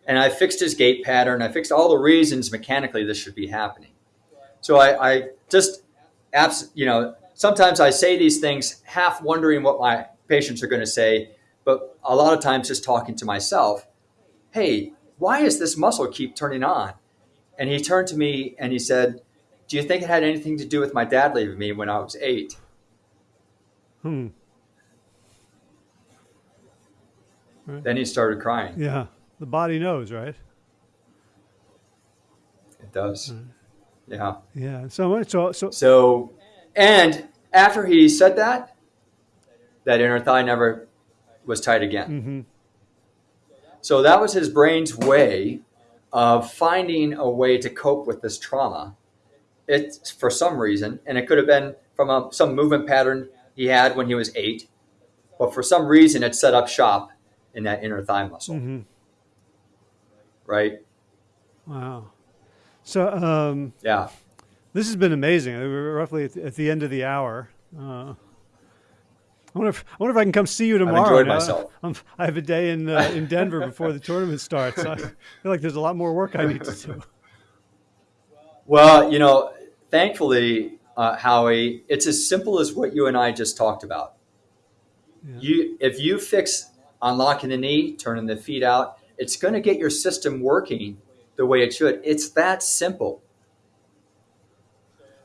And I fixed his gait pattern. I fixed all the reasons mechanically this should be happening. So I, I just, abs- you know, sometimes I say these things half wondering what my patients are going to say, but a lot of times just talking to myself. Hey, why does this muscle keep turning on? And he turned to me and he said, Do you think it had anything to do with my dad leaving me when I was eight? Hmm. Then he started crying. Yeah. The body knows, right? It does. Yeah. Yeah. So so so So, and after he said that, that inner thigh never was tight again. hmm So that was his brain's way of finding a way to cope with this trauma. It's for some reason, and it could have been from a, some movement pattern he had when he was eight, but for some reason it set up shop in that inner thigh muscle, hmm right? Wow. So um, Yeah. this has been amazing. We're roughly at the, at the end of the hour. Uh, I wonder if I wonder if I can come see you tomorrow. enjoyed Now, myself. I'm, I have a day in uh, in Denver before the tournament starts. I feel like there's a lot more work I need to do. Well, you know, thankfully, uh, Howie, it's as simple as what you and I just talked about. Yeah. You, if you fix unlocking the knee, turning the feet out, it's going to get your system working the way it should. It's that simple.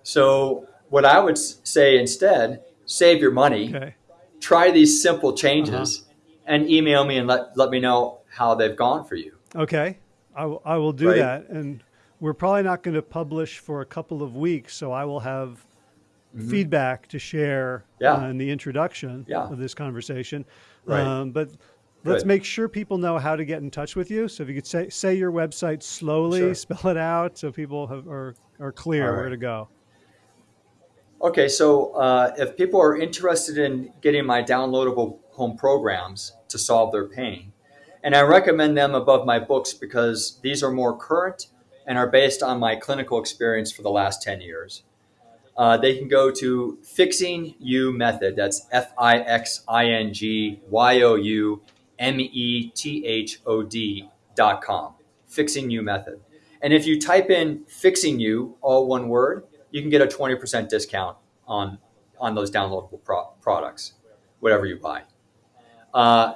So, what I would say instead, save your money, Okay. try these simple changes, and email me and let, let me know how they've gone for you. Okay. I will, I will do Right. that. And we're probably not going to publish for a couple of weeks, so I will have feedback to share. Yeah. in the introduction Yeah. of this conversation. Right. Um, but let's Good. make sure people know how to get in touch with you. So if you could say say your website slowly, Sure. spell it out, so people have, are are clear All where to go. Okay, so uh, if people are interested in getting my downloadable home programs to solve their pain, and I recommend them above my books because these are more current and are based on my clinical experience for the last 10 years. Uh, they can go to Fixing You Method. That's F I X I N G Y O U M E T H O D dot com. Fixing You Method. And if you type in Fixing You, all one word, you can get a 20% discount on, on those downloadable pro- products, whatever you buy. Uh,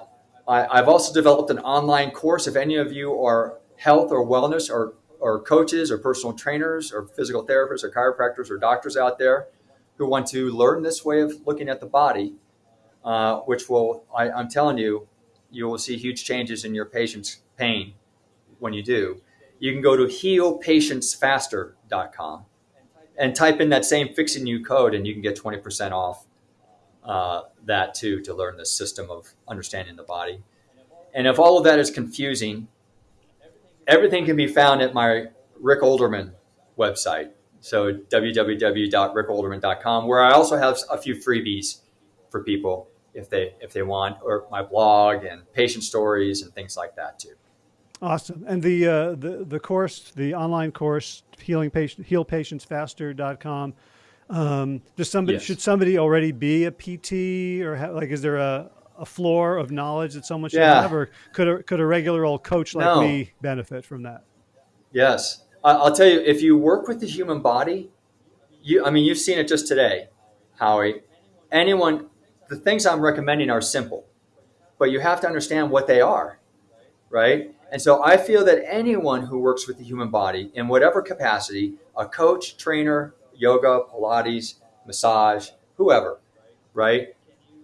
I, I've also developed an online course. If any of you are health or wellness or, or coaches or personal trainers or physical therapists or chiropractors or doctors out there who want to learn this way of looking at the body, uh, which will, I, I'm telling you, you will see huge changes in your patient's pain when you do. You can go to healpatientsfaster.com and type in that same fixing you code and you can get 20% off uh, that too to learn the system of understanding the body. And if all of that is confusing, everything can be found at my Rick Olderman website. So www.rickolderman.com, where I also have a few freebies for people if they if they want, or my blog and patient stories and things like that too. Awesome. And the uh, the the course, the online course, healing patient healpatientsfaster.com. Um, does somebody Yes. should somebody already be a PT or like is there a, a floor of knowledge that someone should Yeah. have, or could a, could a regular old coach like No. me benefit from that? Yes, I- I'll tell you. If you work with the human body, you I mean you've seen it just today, Howie. Anyone, the things I'm recommending are simple, but you have to understand what they are, right? And so I feel that anyone who works with the human body in whatever capacity, a coach, trainer, yoga, Pilates, massage, whoever, right,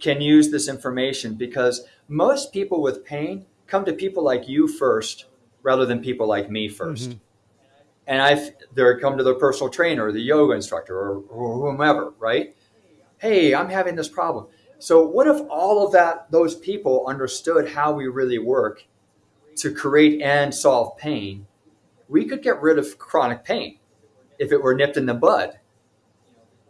can use this information because most people with pain come to people like you first rather than people like me 1st mm-hmm. And I, they come to their personal trainer, or the yoga instructor, or, or whomever, right? Hey, I'm having this problem. So what if all of that, those people understood how we really work to create and solve pain? We could get rid of chronic pain if it were nipped in the bud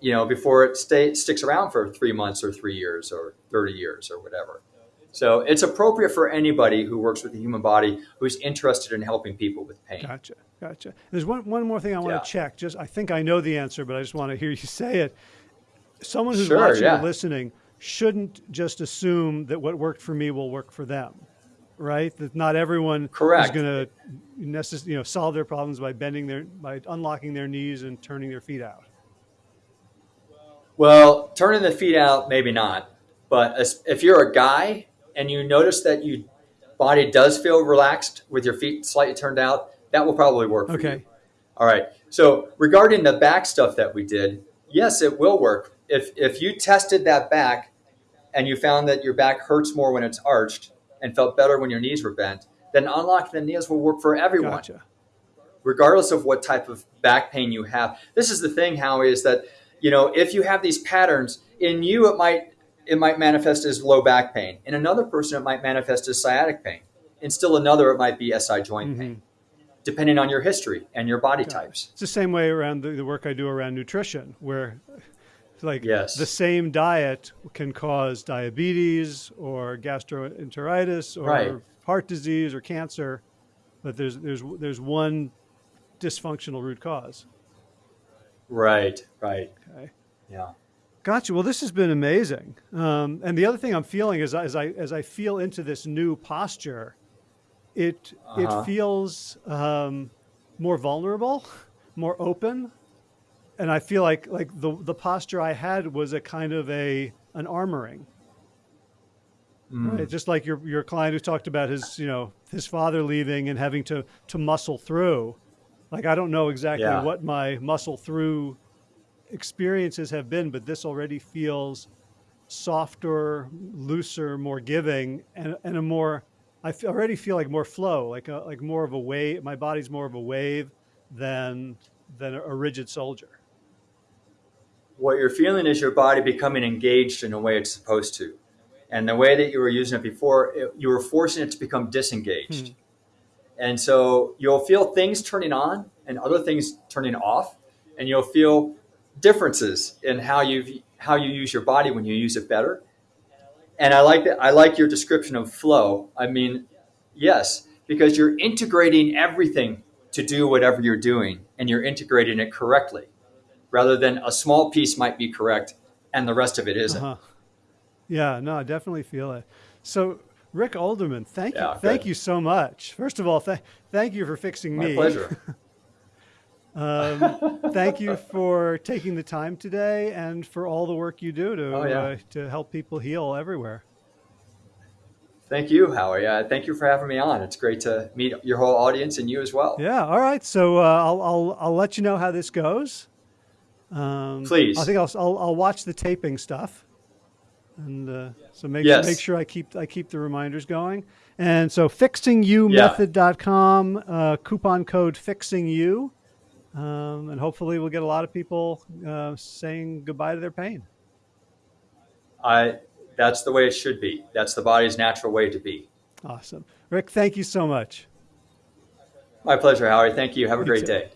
you know, before it stay, sticks around for three months or three years or 30 years or whatever. So it's appropriate for anybody who works with the human body who's interested in helping people with pain. Gotcha, gotcha. There's one one more thing I want Yeah. to check. Just I think I know the answer, but I just want to hear you say it. Someone who's Sure, watching yeah. or listening shouldn't just assume that what worked for me will work for them, right? That not everyone Correct. is going to necess- you know solve their problems by bending their by unlocking their knees and turning their feet out. Well, turning the feet out, maybe not. But as, if you're a guy and you notice that your body does feel relaxed with your feet slightly turned out, that will probably work for you. Okay. All right. So regarding the back stuff that we did, yes, it will work. If if you tested that back and you found that your back hurts more when it's arched and felt better when your knees were bent, then unlocking the knees will work for everyone. Gotcha. regardless of what type of back pain you have. This is the thing, Howie, is that you know if you have these patterns in you, it might it might manifest as low back pain. In another person, it might manifest as sciatic pain. In still another, it might be SI joint mm-hmm. pain, depending on your history and your body okay. types. It's the same way around the, the work I do around nutrition, where like yes. the same diet can cause diabetes or gastroenteritis or right. heart disease or cancer, but there's there's there's one dysfunctional root cause. Right, right. Okay. Yeah. Gotcha. Well, this has been amazing. Um, and the other thing I'm feeling is as I as I feel into this new posture, it uh-huh. it feels um, more vulnerable, more open, and I feel like like the the posture I had was a kind of a an armoring. Mm. Right? Just like your your client who talked about his you know his father leaving and having to to muscle through. Like I don't know exactly yeah. what my muscle through experiences have been, but this already feels softer, looser, more giving, and, and a more. I already feel like more flow, like a, like more of a wave. My body's more of a wave than than a rigid soldier. What you're feeling is your body becoming engaged in a way it's supposed to, and the way that you were using it before, it, you were forcing it to become disengaged. Hmm. And so you'll feel things turning on and other things turning off, and you'll feel differences in how you how you use your body when you use it better. And I like that. I like your description of flow. I mean, yes, because you're integrating everything to do whatever you're doing, and you're integrating it correctly, rather than a small piece might be correct and the rest of it isn't. Uh-huh. Yeah, no, I definitely feel it. So, Rick Olderman, thank yeah, you, good. thank you so much. First of all, th- thank you for fixing My me. My pleasure. Um, thank you for taking the time today and for all the work you do to oh, yeah. uh, to help people heal everywhere. Thank you, Howie. Uh, thank you for having me on. It's great to meet your whole audience and you as well. Yeah. All right. So uh, I'll, I'll I'll let you know how this goes. Um, Please. I think I'll, I'll, I'll watch the taping stuff, and uh, so make yes. make sure I keep I keep the reminders going. And so fixingyoumethod.com, uh, coupon code fixing you um, and hopefully, we'll get a lot of people uh, saying goodbye to their pain. I, that's the way it should be. That's the body's natural way to be. Awesome. Rick, thank you so much. My pleasure, Howie. Thank you. Have a great day.